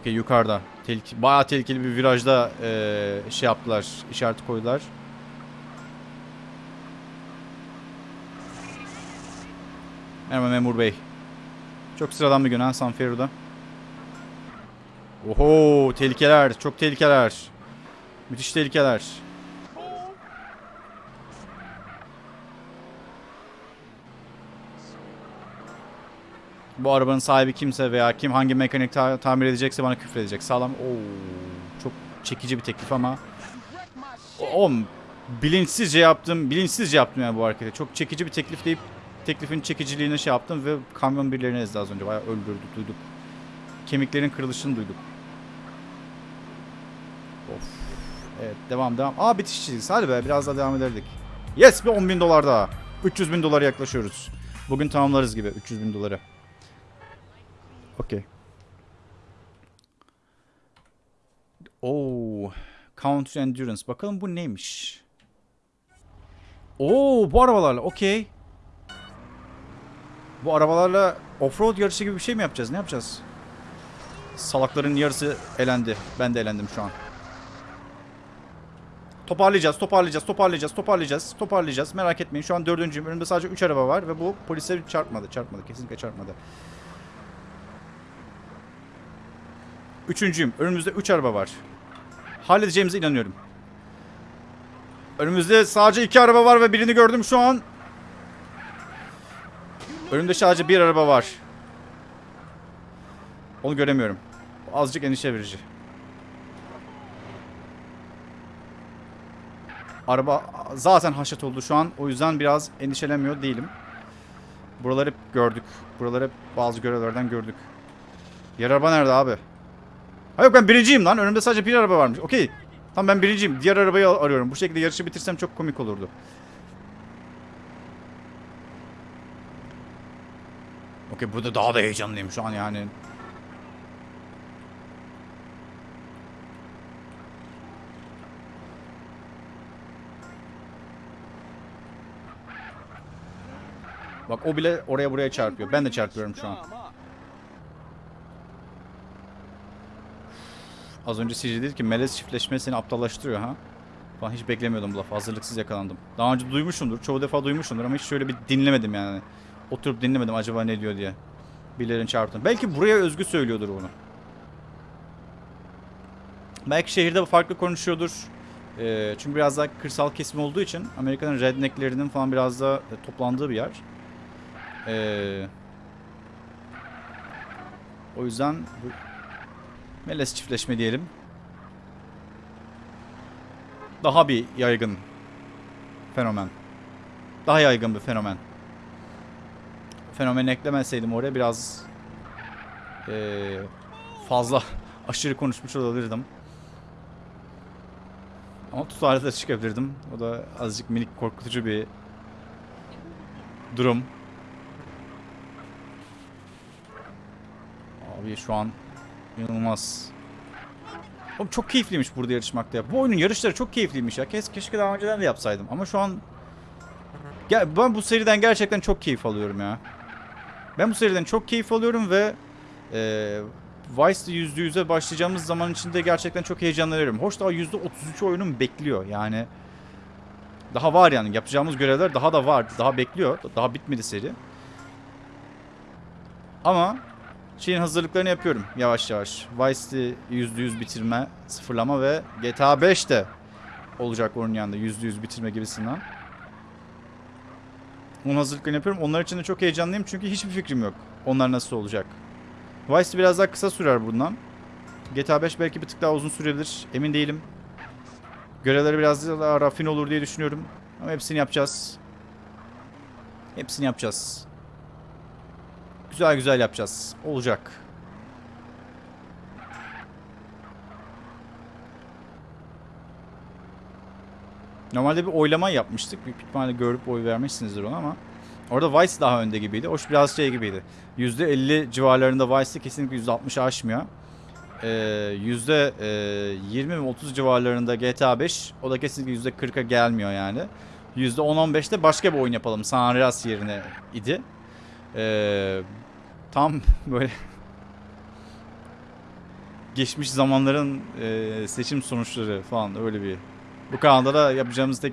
Okey yukarıda. Tehlike, bayağı tehlikeli bir virajda eee, şey yaptılar, işareti koydular. Merhaba memur bey. Çok sıradan bir gün ha San Fierro'da. Oho tehlikeler, çok tehlikeler. Müthiş tehlikeler. Bu arabanın sahibi kimse veya kim hangi mekanik ta- tamir edecekse bana küfür edecek. Sağlam. Oo, çok çekici bir teklif ama. Oğlum bilinçsizce yaptım. Bilinçsizce yaptım yani bu hareketi. Çok çekici bir teklif deyip teklifin çekiciliğine şey yaptım ve kamyon birilerini ezdi az önce. Bayağı öldürdük, duyduk. Kemiklerin kırılışını duyduk. Of. Evet devam devam. Aa bitiş çizgisi. Hadi be biraz daha devam ederdik. Yes bir 10 bin dolar daha. 300 bin dolara yaklaşıyoruz. Bugün tamamlarız gibi 300 bin doları. Okey. Oo. Counter Endurance. Bakalım bu neymiş? Oo bu arabalarla. Okey. Bu arabalarla offroad yarışı gibi bir şey mi yapacağız? Ne yapacağız? Salakların yarısı elendi. Ben de elendim şu an. Toparlayacağız, toparlayacağız, toparlayacağız, toparlayacağız, toparlayacağız. Merak etmeyin. Şu an dördüncüyüm. Önümde sadece 3 araba var ve bu polise çarpmadı. Çarpmadı. Kesinlikle çarpmadı. Üçüncüyüm. Önümüzde 3 araba var. Halledeceğimize inanıyorum. Önümüzde sadece 2 araba var ve birini gördüm şu an. Önümde sadece bir araba var. Onu göremiyorum. Azıcık endişe verici. Araba zaten haşet oldu şu an. O yüzden biraz endişelenmiyor değilim. Buraları hep gördük. Buraları hep bazı görevlerden gördük. Diğer araba nerede abi? Ha yok ben birinciyim lan. Önümde sadece bir araba varmış. Okey. Tamam ben birinciyim. Diğer arabayı arıyorum. Bu şekilde yarışı bitirsem çok komik olurdu. Okey burada daha da heyecanlıyım şu an yani. Bak o bile oraya buraya çarpıyor. Ben de çarpıyorum şu an. Az önce CJ dedi ki melez çiftleşme seni aptallaştırıyor ha. Falan hiç beklemiyordum bu lafı. Hazırlıksız yakalandım. Daha önce duymuşumdur. Çoğu defa duymuşumdur ama hiç şöyle bir dinlemedim yani. Oturup dinlemedim acaba ne diyor diye. Birilerinin çarptığını. Belki buraya özgü söylüyordur bunu. Belki şehirde farklı konuşuyordur. Ee, çünkü biraz daha kırsal kesim olduğu için Amerika'nın rednecklerinin falan biraz daha e, toplandığı bir yer. Ee, o yüzden bu melez çiftleşme diyelim. Daha bir yaygın fenomen. Daha yaygın bir fenomen. Fenomeni eklemeseydim oraya biraz ee, fazla aşırı konuşmuş olabilirdim. Ama tutarlı da çıkabilirdim. O da azıcık minik korkutucu bir durum. Abi şu an inanılmaz. Oğlum çok keyifliymiş burada yarışmakta ya. Bu oyunun yarışları çok keyifliymiş ya. Keşke daha önceden de yapsaydım. Ama şu an... Ya ben bu seriden gerçekten çok keyif alıyorum ya. Ben bu seriden çok keyif alıyorum ve... E, Vice'de %100'e başlayacağımız zaman içinde gerçekten çok heyecanlanıyorum. Hoş daha %33 oyunum bekliyor yani. Daha var yani yapacağımız görevler daha da var. Daha bekliyor. Daha bitmedi seri. Ama şeyin hazırlıklarını yapıyorum yavaş yavaş. Vice'de %100 bitirme, sıfırlama ve GTA 5 de olacak onun yanında %100 bitirme gibisinden. Onun hazırlıklarını yapıyorum. Onlar için de çok heyecanlıyım çünkü hiçbir fikrim yok. Onlar nasıl olacak. Vice biraz daha kısa sürer bundan. GTA 5 belki bir tık daha uzun sürebilir. Emin değilim. Görevleri biraz daha rafin olur diye düşünüyorum. Ama hepsini yapacağız. Hepsini yapacağız. Güzel güzel yapacağız. Olacak. Normalde bir oylama yapmıştık. Büyük ihtimalle görüp oy vermişsinizdir ona ama. Orada Vice daha önde gibiydi. Hoş biraz şey gibiydi. %50 civarlarında Vice'de kesinlikle %60'ı aşmıyor. Ee, %20 ve 30 civarlarında GTA 5. O da kesinlikle %40'a gelmiyor yani. %10-15'te başka bir oyun yapalım. San Andreas yerine idi. Ee, tam böyle geçmiş zamanların e, seçim sonuçları falan öyle bir. Bu kanalda da yapacağımız tek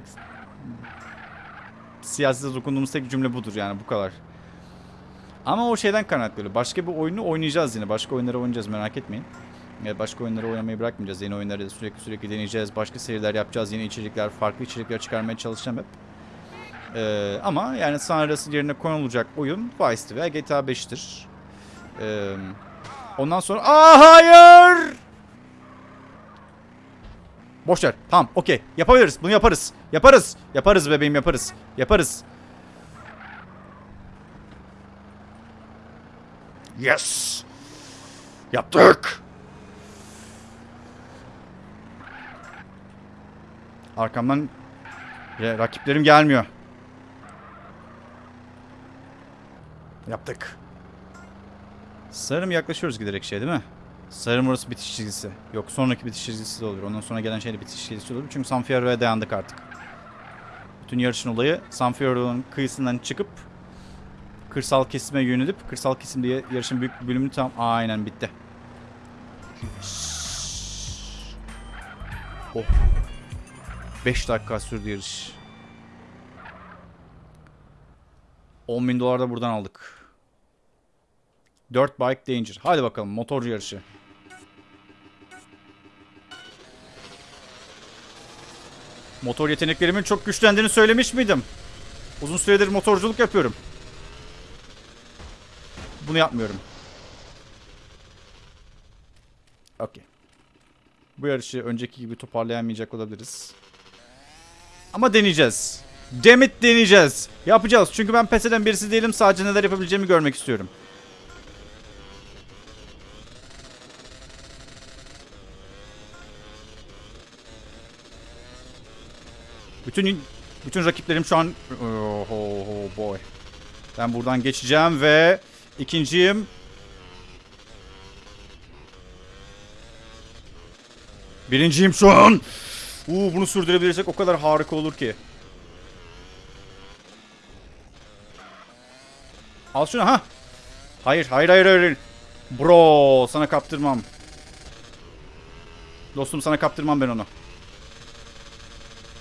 siyasete dokunduğumuz tek cümle budur yani bu kadar. Ama o şeyden kaynaklı. Başka bir oyunu oynayacağız yine. Başka oyunları oynayacağız merak etmeyin. Yani başka oyunları oynamayı bırakmayacağız. Yeni oyunları sürekli sürekli deneyeceğiz. Başka seriler yapacağız. Yeni içerikler, farklı içerikler çıkarmaya çalışacağım hep. Ee, ama yani San Andreas'ın yerine konulacak oyun Vice'ti veya GTA 5'tir. Ee, ondan sonra... Aa hayır! Boş ver. Tamam okey. Yapabiliriz. Bunu yaparız. Yaparız. Yaparız bebeğim yaparız. Yaparız. Yes. Yaptık. Arkamdan rakiplerim gelmiyor. Yaptık. Sanırım yaklaşıyoruz giderek şey değil mi? Sanırım orası bitiş çizgisi. Yok sonraki bitiş çizgisi de olur. Ondan sonra gelen şey de bitiş çizgisi olur. Çünkü San Fierro'ya dayandık artık. Bütün yarışın olayı San Fierro'nun kıyısından çıkıp kırsal kesime yönelip kırsal kesimde ya- yarışın büyük bir bölümünü tam aynen bitti. Oh. 5 dakika sürdü yarış. 10 bin dolar da buradan aldık. 4 Bike Danger. Hadi bakalım motorcu yarışı. Motor yeteneklerimin çok güçlendiğini söylemiş miydim? Uzun süredir motorculuk yapıyorum. Bunu yapmıyorum. Okey. Bu yarışı önceki gibi toparlayamayacak olabiliriz. Ama deneyeceğiz. Demit deneyeceğiz. Yapacağız. Çünkü ben pes eden birisi değilim. Sadece neler yapabileceğimi görmek istiyorum. Bütün bütün rakiplerim şu an oh, oh, oh boy. Ben buradan geçeceğim ve ikinciyim. Birinciyim şu an. Uuu bunu sürdürebilirsek o kadar harika olur ki. Al şunu ha. Hayır hayır hayır hayır. Bro sana kaptırmam. Dostum sana kaptırmam ben onu.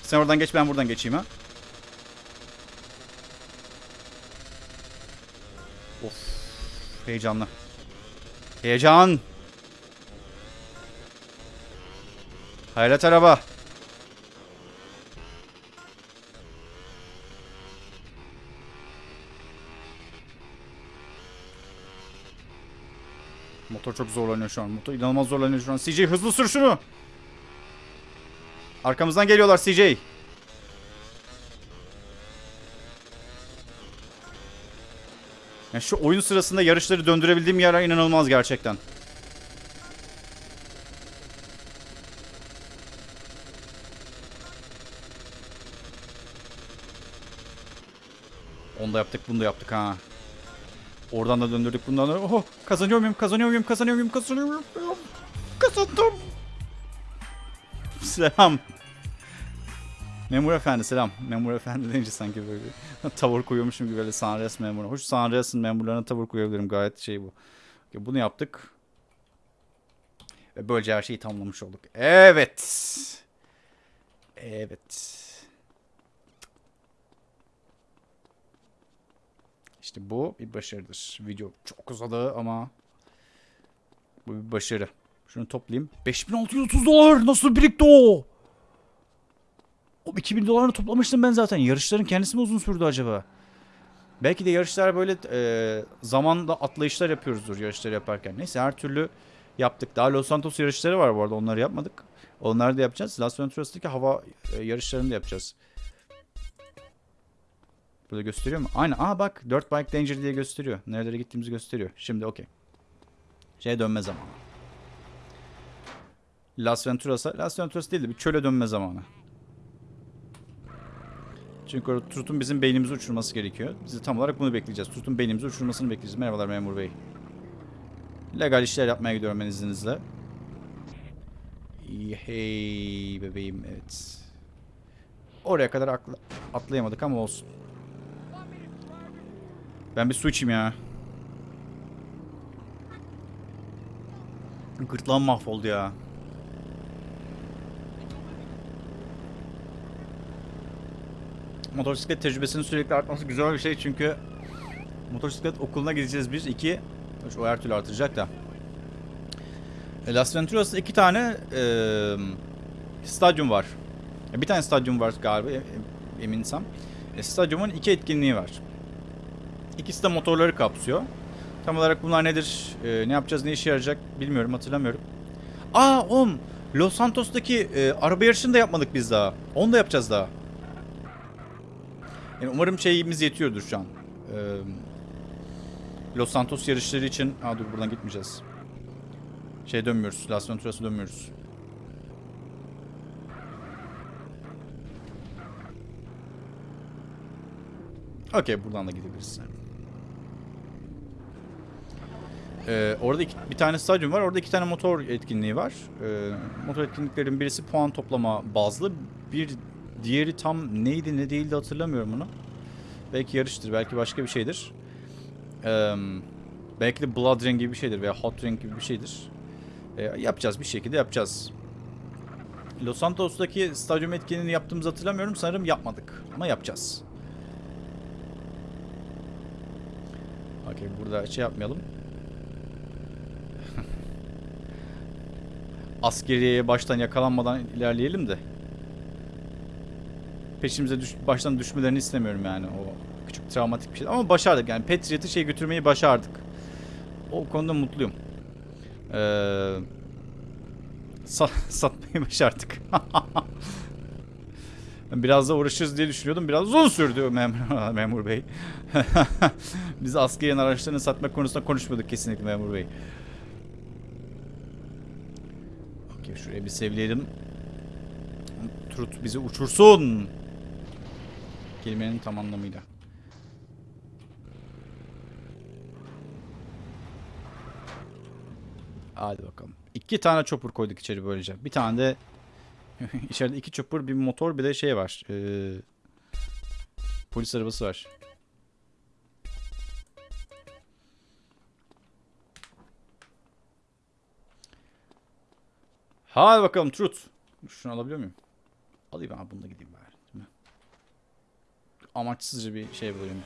Sen oradan geç ben buradan geçeyim ha. Of. Heyecanlı. Heyecan. Hayret araba. Motor çok zorlanıyor şu an. Motor inanılmaz zorlanıyor şu an. CJ hızlı sür şunu. Arkamızdan geliyorlar CJ. Yani şu oyun sırasında yarışları döndürebildiğim yer inanılmaz gerçekten. Onu da yaptık, bunu da yaptık ha. Oradan da döndürdük, bundan da... Oh, kazanıyor muyum, kazanıyor muyum, kazanıyor muyum, kazanıyor muyum? Kazandım. Selam. Memur efendi selam. Memur efendi deyince sanki böyle tavır koyuyormuşum gibi böyle Sanres memuru. Hoş Sanres'in memurlarına tavır koyabilirim gayet şey bu. Bunu yaptık. Ve böylece her şeyi tamamlamış olduk. Evet. Evet. İşte bu bir başarıdır. Video çok uzadı ama bu bir başarı. Şunu toplayayım. 5630 dolar nasıl birikti o? O 2000 dolarını toplamıştım ben zaten. Yarışların kendisi mi uzun sürdü acaba? Belki de yarışlar böyle e, zamanda atlayışlar yapıyoruzdur yarışları yaparken. Neyse her türlü yaptık. Daha Los Santos yarışları var bu arada. Onları yapmadık. Onları da yapacağız. Las Venturas'taki hava e, yarışlarını da yapacağız. Burada gösteriyor mu? Aynen. Aa bak 4 Bike Danger diye gösteriyor. Nerelere gittiğimizi gösteriyor. Şimdi okey. Şeye dönme zamanı. Las Venturas'a. Las Venturas değil de bir çöle dönme zamanı. Çünkü orada Turt'un bizim beynimizi uçurması gerekiyor. Biz tam olarak bunu bekleyeceğiz. Turt'un beynimizi uçurmasını bekleyeceğiz. Merhabalar memur bey. Legal işler yapmaya gidiyorum ben izninizle. Hey bebeğim evet. Oraya kadar atla- atlayamadık ama olsun. Ben bir su içeyim ya. Gırtlağım mahvoldu ya. Motosiklet tecrübesinin sürekli artması güzel bir şey çünkü motosiklet okuluna gideceğiz biz. iki Üç, o her türlü artacak da. E, Las Venturas'ta iki tane e, stadyum var. E, Bir tane stadyum var galiba e- eminsem. E, stadyumun iki etkinliği var. İkisi de motorları kapsıyor. Tam olarak bunlar nedir, e, ne yapacağız, ne işe yarayacak bilmiyorum, hatırlamıyorum. Aa oğlum, Los Santos'taki e, araba yarışını da yapmadık biz daha. Onu da yapacağız daha. Yani umarım şeyimiz yetiyordur şu an. E, Los Santos yarışları için... Aa dur buradan gitmeyeceğiz. Şey dönmüyoruz, Las Venturas'a dönmüyoruz. Okey buradan da gidebiliriz. Ee, orada iki, bir tane stadyum var. Orada iki tane motor etkinliği var. Ee, motor etkinliklerin birisi puan toplama bazlı. Bir diğeri tam neydi ne değildi hatırlamıyorum onu. Belki yarıştır, belki başka bir şeydir. Ee, belki de Blood Ring gibi bir şeydir veya Hot Ring gibi bir şeydir. Ee, yapacağız bir şekilde yapacağız. Los Santos'taki stadyum etkinliğini yaptığımızı hatırlamıyorum. Sanırım yapmadık. Ama yapacağız. Okey burada şey yapmayalım. Askeriyeye baştan yakalanmadan ilerleyelim de. Peşimize düş, baştan düşmelerini istemiyorum yani o küçük travmatik bir şey. Ama başardık yani Patriot'ı şey götürmeyi başardık. O konuda mutluyum. Ee, sa- satmayı başardık. Biraz da uğraşırız diye düşünüyordum. Biraz uzun sürdü memur, memur bey. Biz askeriyen araçlarını satmak konusunda konuşmuyorduk kesinlikle memur bey. Okey şuraya bir sevleyelim. Trut bizi uçursun. Kelimenin tam anlamıyla. Hadi bakalım. İki tane chopper koyduk içeri böylece. Bir tane de içeride iki chopper, bir motor, bir de şey var. Ee, polis arabası var. Hadi bakalım Truth. Şunu alabiliyor muyum? Alayım abi bununla gideyim bari. Değil mi? Amaçsızca bir şey bulayım.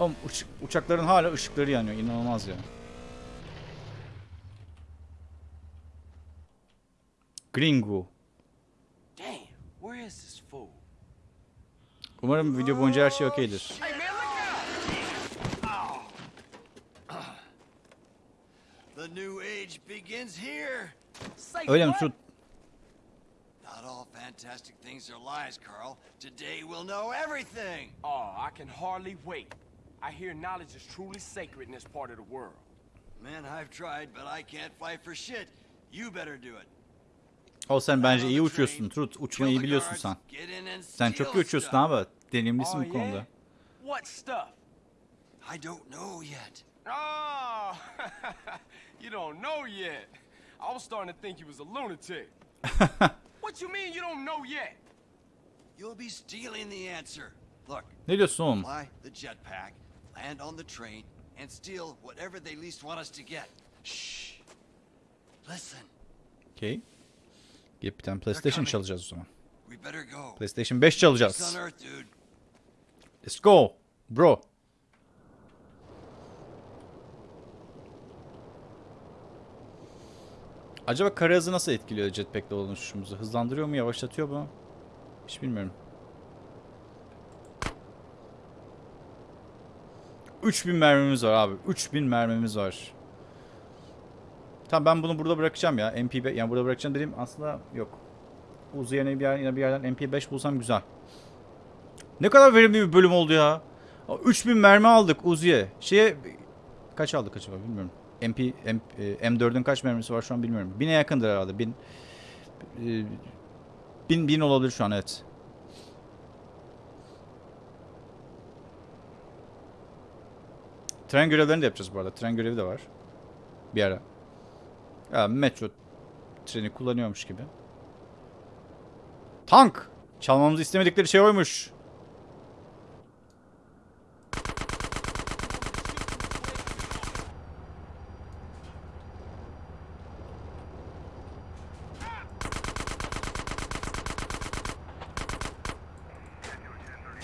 Oğlum uç- uçakların hala ışıkları yanıyor. İnanılmaz ya. Gringo. Umarım video boyunca her şey okeydir. Hey, man! The new age begins here. Öyle mi what? Truth? Not all fantastic things are lies, Carl. Today we'll know everything. Oh, I can hardly wait. I hear knowledge is truly sacred in this part of the world. Man, I've tried, but I can't fight for shit. You better do it. O sen bence iyi uçuyorsun kill Uçmayı the biliyorsun sen. Sen çok iyi uçuyorsun abi. Deneyimlisin oh, bu konuda. What stuff? I don't know yet. Oh, you don't know yet. I was starting to think you was a lunatic. what you mean you don't know yet? You'll be stealing the answer. Look, Ne diyorsun oğlum? fly the jetpack, land on the train, and steal whatever they least want us to get. Shh. Listen, Okey. Gidip bir tane PlayStation çalacağız o zaman. PlayStation 5 Peace çalacağız. Let's go. Bro. Acaba kara hızı nasıl etkiliyor jetpack'le dolaşışımızı? Hızlandırıyor mu, yavaşlatıyor mu? Hiç bilmiyorum. 3000 mermimiz var abi. 3000 mermimiz var. Tamam ben bunu burada bırakacağım ya. MP5 yani burada bırakacağım dediğim aslında yok. Uzi yerine bir, yer, yine bir yerden MP5 bulsam güzel. Ne kadar verimli bir bölüm oldu ya. 3000 mermi aldık Uzi'ye. Şeye kaç aldık acaba bilmiyorum. MP, M, e, M4'ün kaç mermisi var şu an bilmiyorum. 1000'e yakındır herhalde. 1000 e, 1000 1000 olabilir şu an evet. Tren görevlerini de yapacağız bu arada. Tren görevi de var. Bir ara. Ya metro treni kullanıyormuş gibi. Tank! Çalmamızı istemedikleri şey oymuş.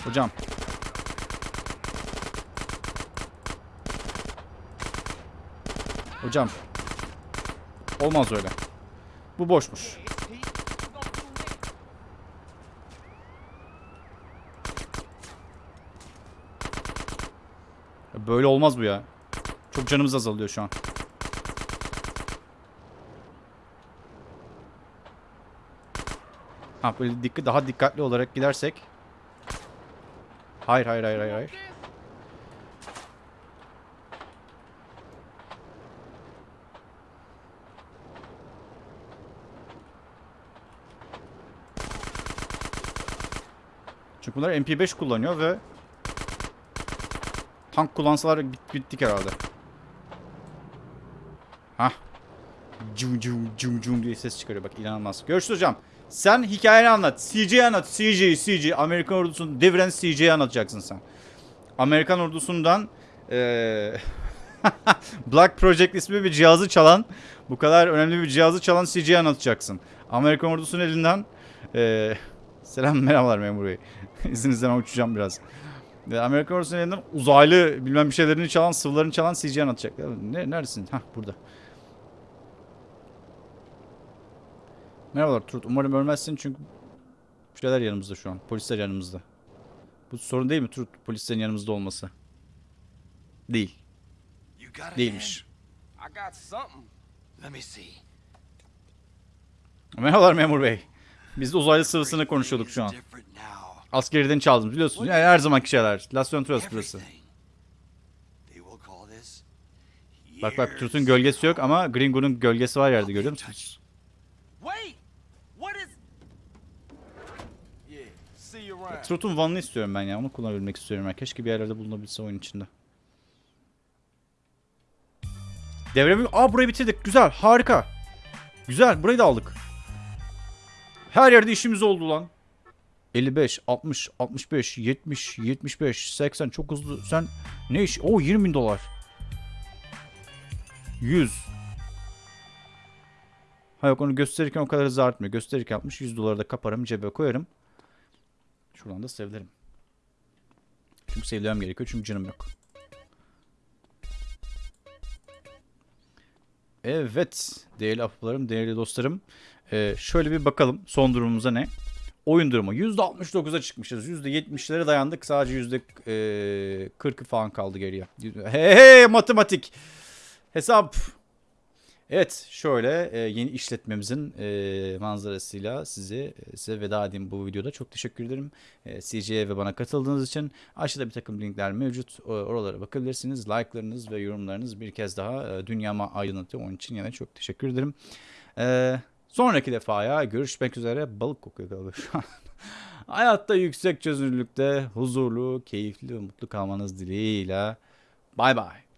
Hocam. Hocam. Olmaz öyle. Bu boşmuş. Böyle olmaz bu ya. Çok canımız azalıyor şu an. Ha böyle dikkat daha dikkatli olarak gidersek. Hayır hayır hayır hayır hayır. Bunlar MP5 kullanıyor ve tank kullansalar bit bittik herhalde. Hah. Cum cum cum cum diye ses çıkarıyor bak inanılmaz. Görüşürüz hocam. Sen hikayeni anlat. CJ anlat. CJ, CJ. Amerikan ordusunu deviren CJ'yi anlatacaksın sen. Amerikan ordusundan eee Black Project ismi bir cihazı çalan, bu kadar önemli bir cihazı çalan CJ'yi anlatacaksın. Amerikan ordusunun elinden e, selam merhabalar memur bey. İzninizle ben uçacağım biraz. E, Amerikan ordusunun elinden uzaylı bilmem bir şeylerini çalan, sıvılarını çalan CG'ye atacak. Ne, neredesin? Hah burada. Merhabalar Turut. Umarım ölmezsin çünkü şeyler yanımızda şu an. Polisler yanımızda. Bu sorun değil mi Turut? Polislerin yanımızda olması. Değil. Değilmiş. Merhabalar memur bey. Biz de uzaylı sıvısını konuşuyorduk şu an. Askeriden çaldım biliyorsunuz. Yani her zamanki şeyler. Las Venturas burası. Bak bak years Turut'un gölgesi yok ama Gringo'nun gölgesi var yerde görüyor musunuz? Turut'un vanını istiyorum ben ya. Onu kullanabilmek istiyorum ben. Keşke bir yerlerde bulunabilse oyun içinde. Devremi... Aa burayı bitirdik. Güzel. Harika. Güzel. Burayı da aldık. Her yerde işimiz oldu lan. 55, 60, 65, 70, 75, 80 çok hızlı. Sen ne iş? Oo 20 bin dolar. 100. Ha yok onu gösterirken o kadar hızlı artmıyor. Gösterirken 60, 100 doları da kaparım cebe koyarım. Şuradan da sevlerim. Çünkü sevlemem gerekiyor çünkü canım yok. Evet değerli aplarım, değerli dostlarım. Ee, şöyle bir bakalım son durumumuza ne? Oyun durumu %69'a çıkmışız. %70'lere dayandık. Sadece %40'ı falan kaldı geriye. Hey hey matematik. Hesap. Evet şöyle e, yeni işletmemizin e, manzarasıyla sizi e, size veda edeyim bu videoda. Çok teşekkür ederim. E, CJ'ye ve bana katıldığınız için. Aşağıda bir takım linkler mevcut. Oralara bakabilirsiniz. Like'larınız ve yorumlarınız bir kez daha e, dünyama aydınlatıyor. Onun için yine çok teşekkür ederim. Sonraki defaya görüşmek üzere. Balık kokuyor galiba şu an. Hayatta yüksek çözünürlükte huzurlu, keyifli ve mutlu kalmanız dileğiyle. Bay bay.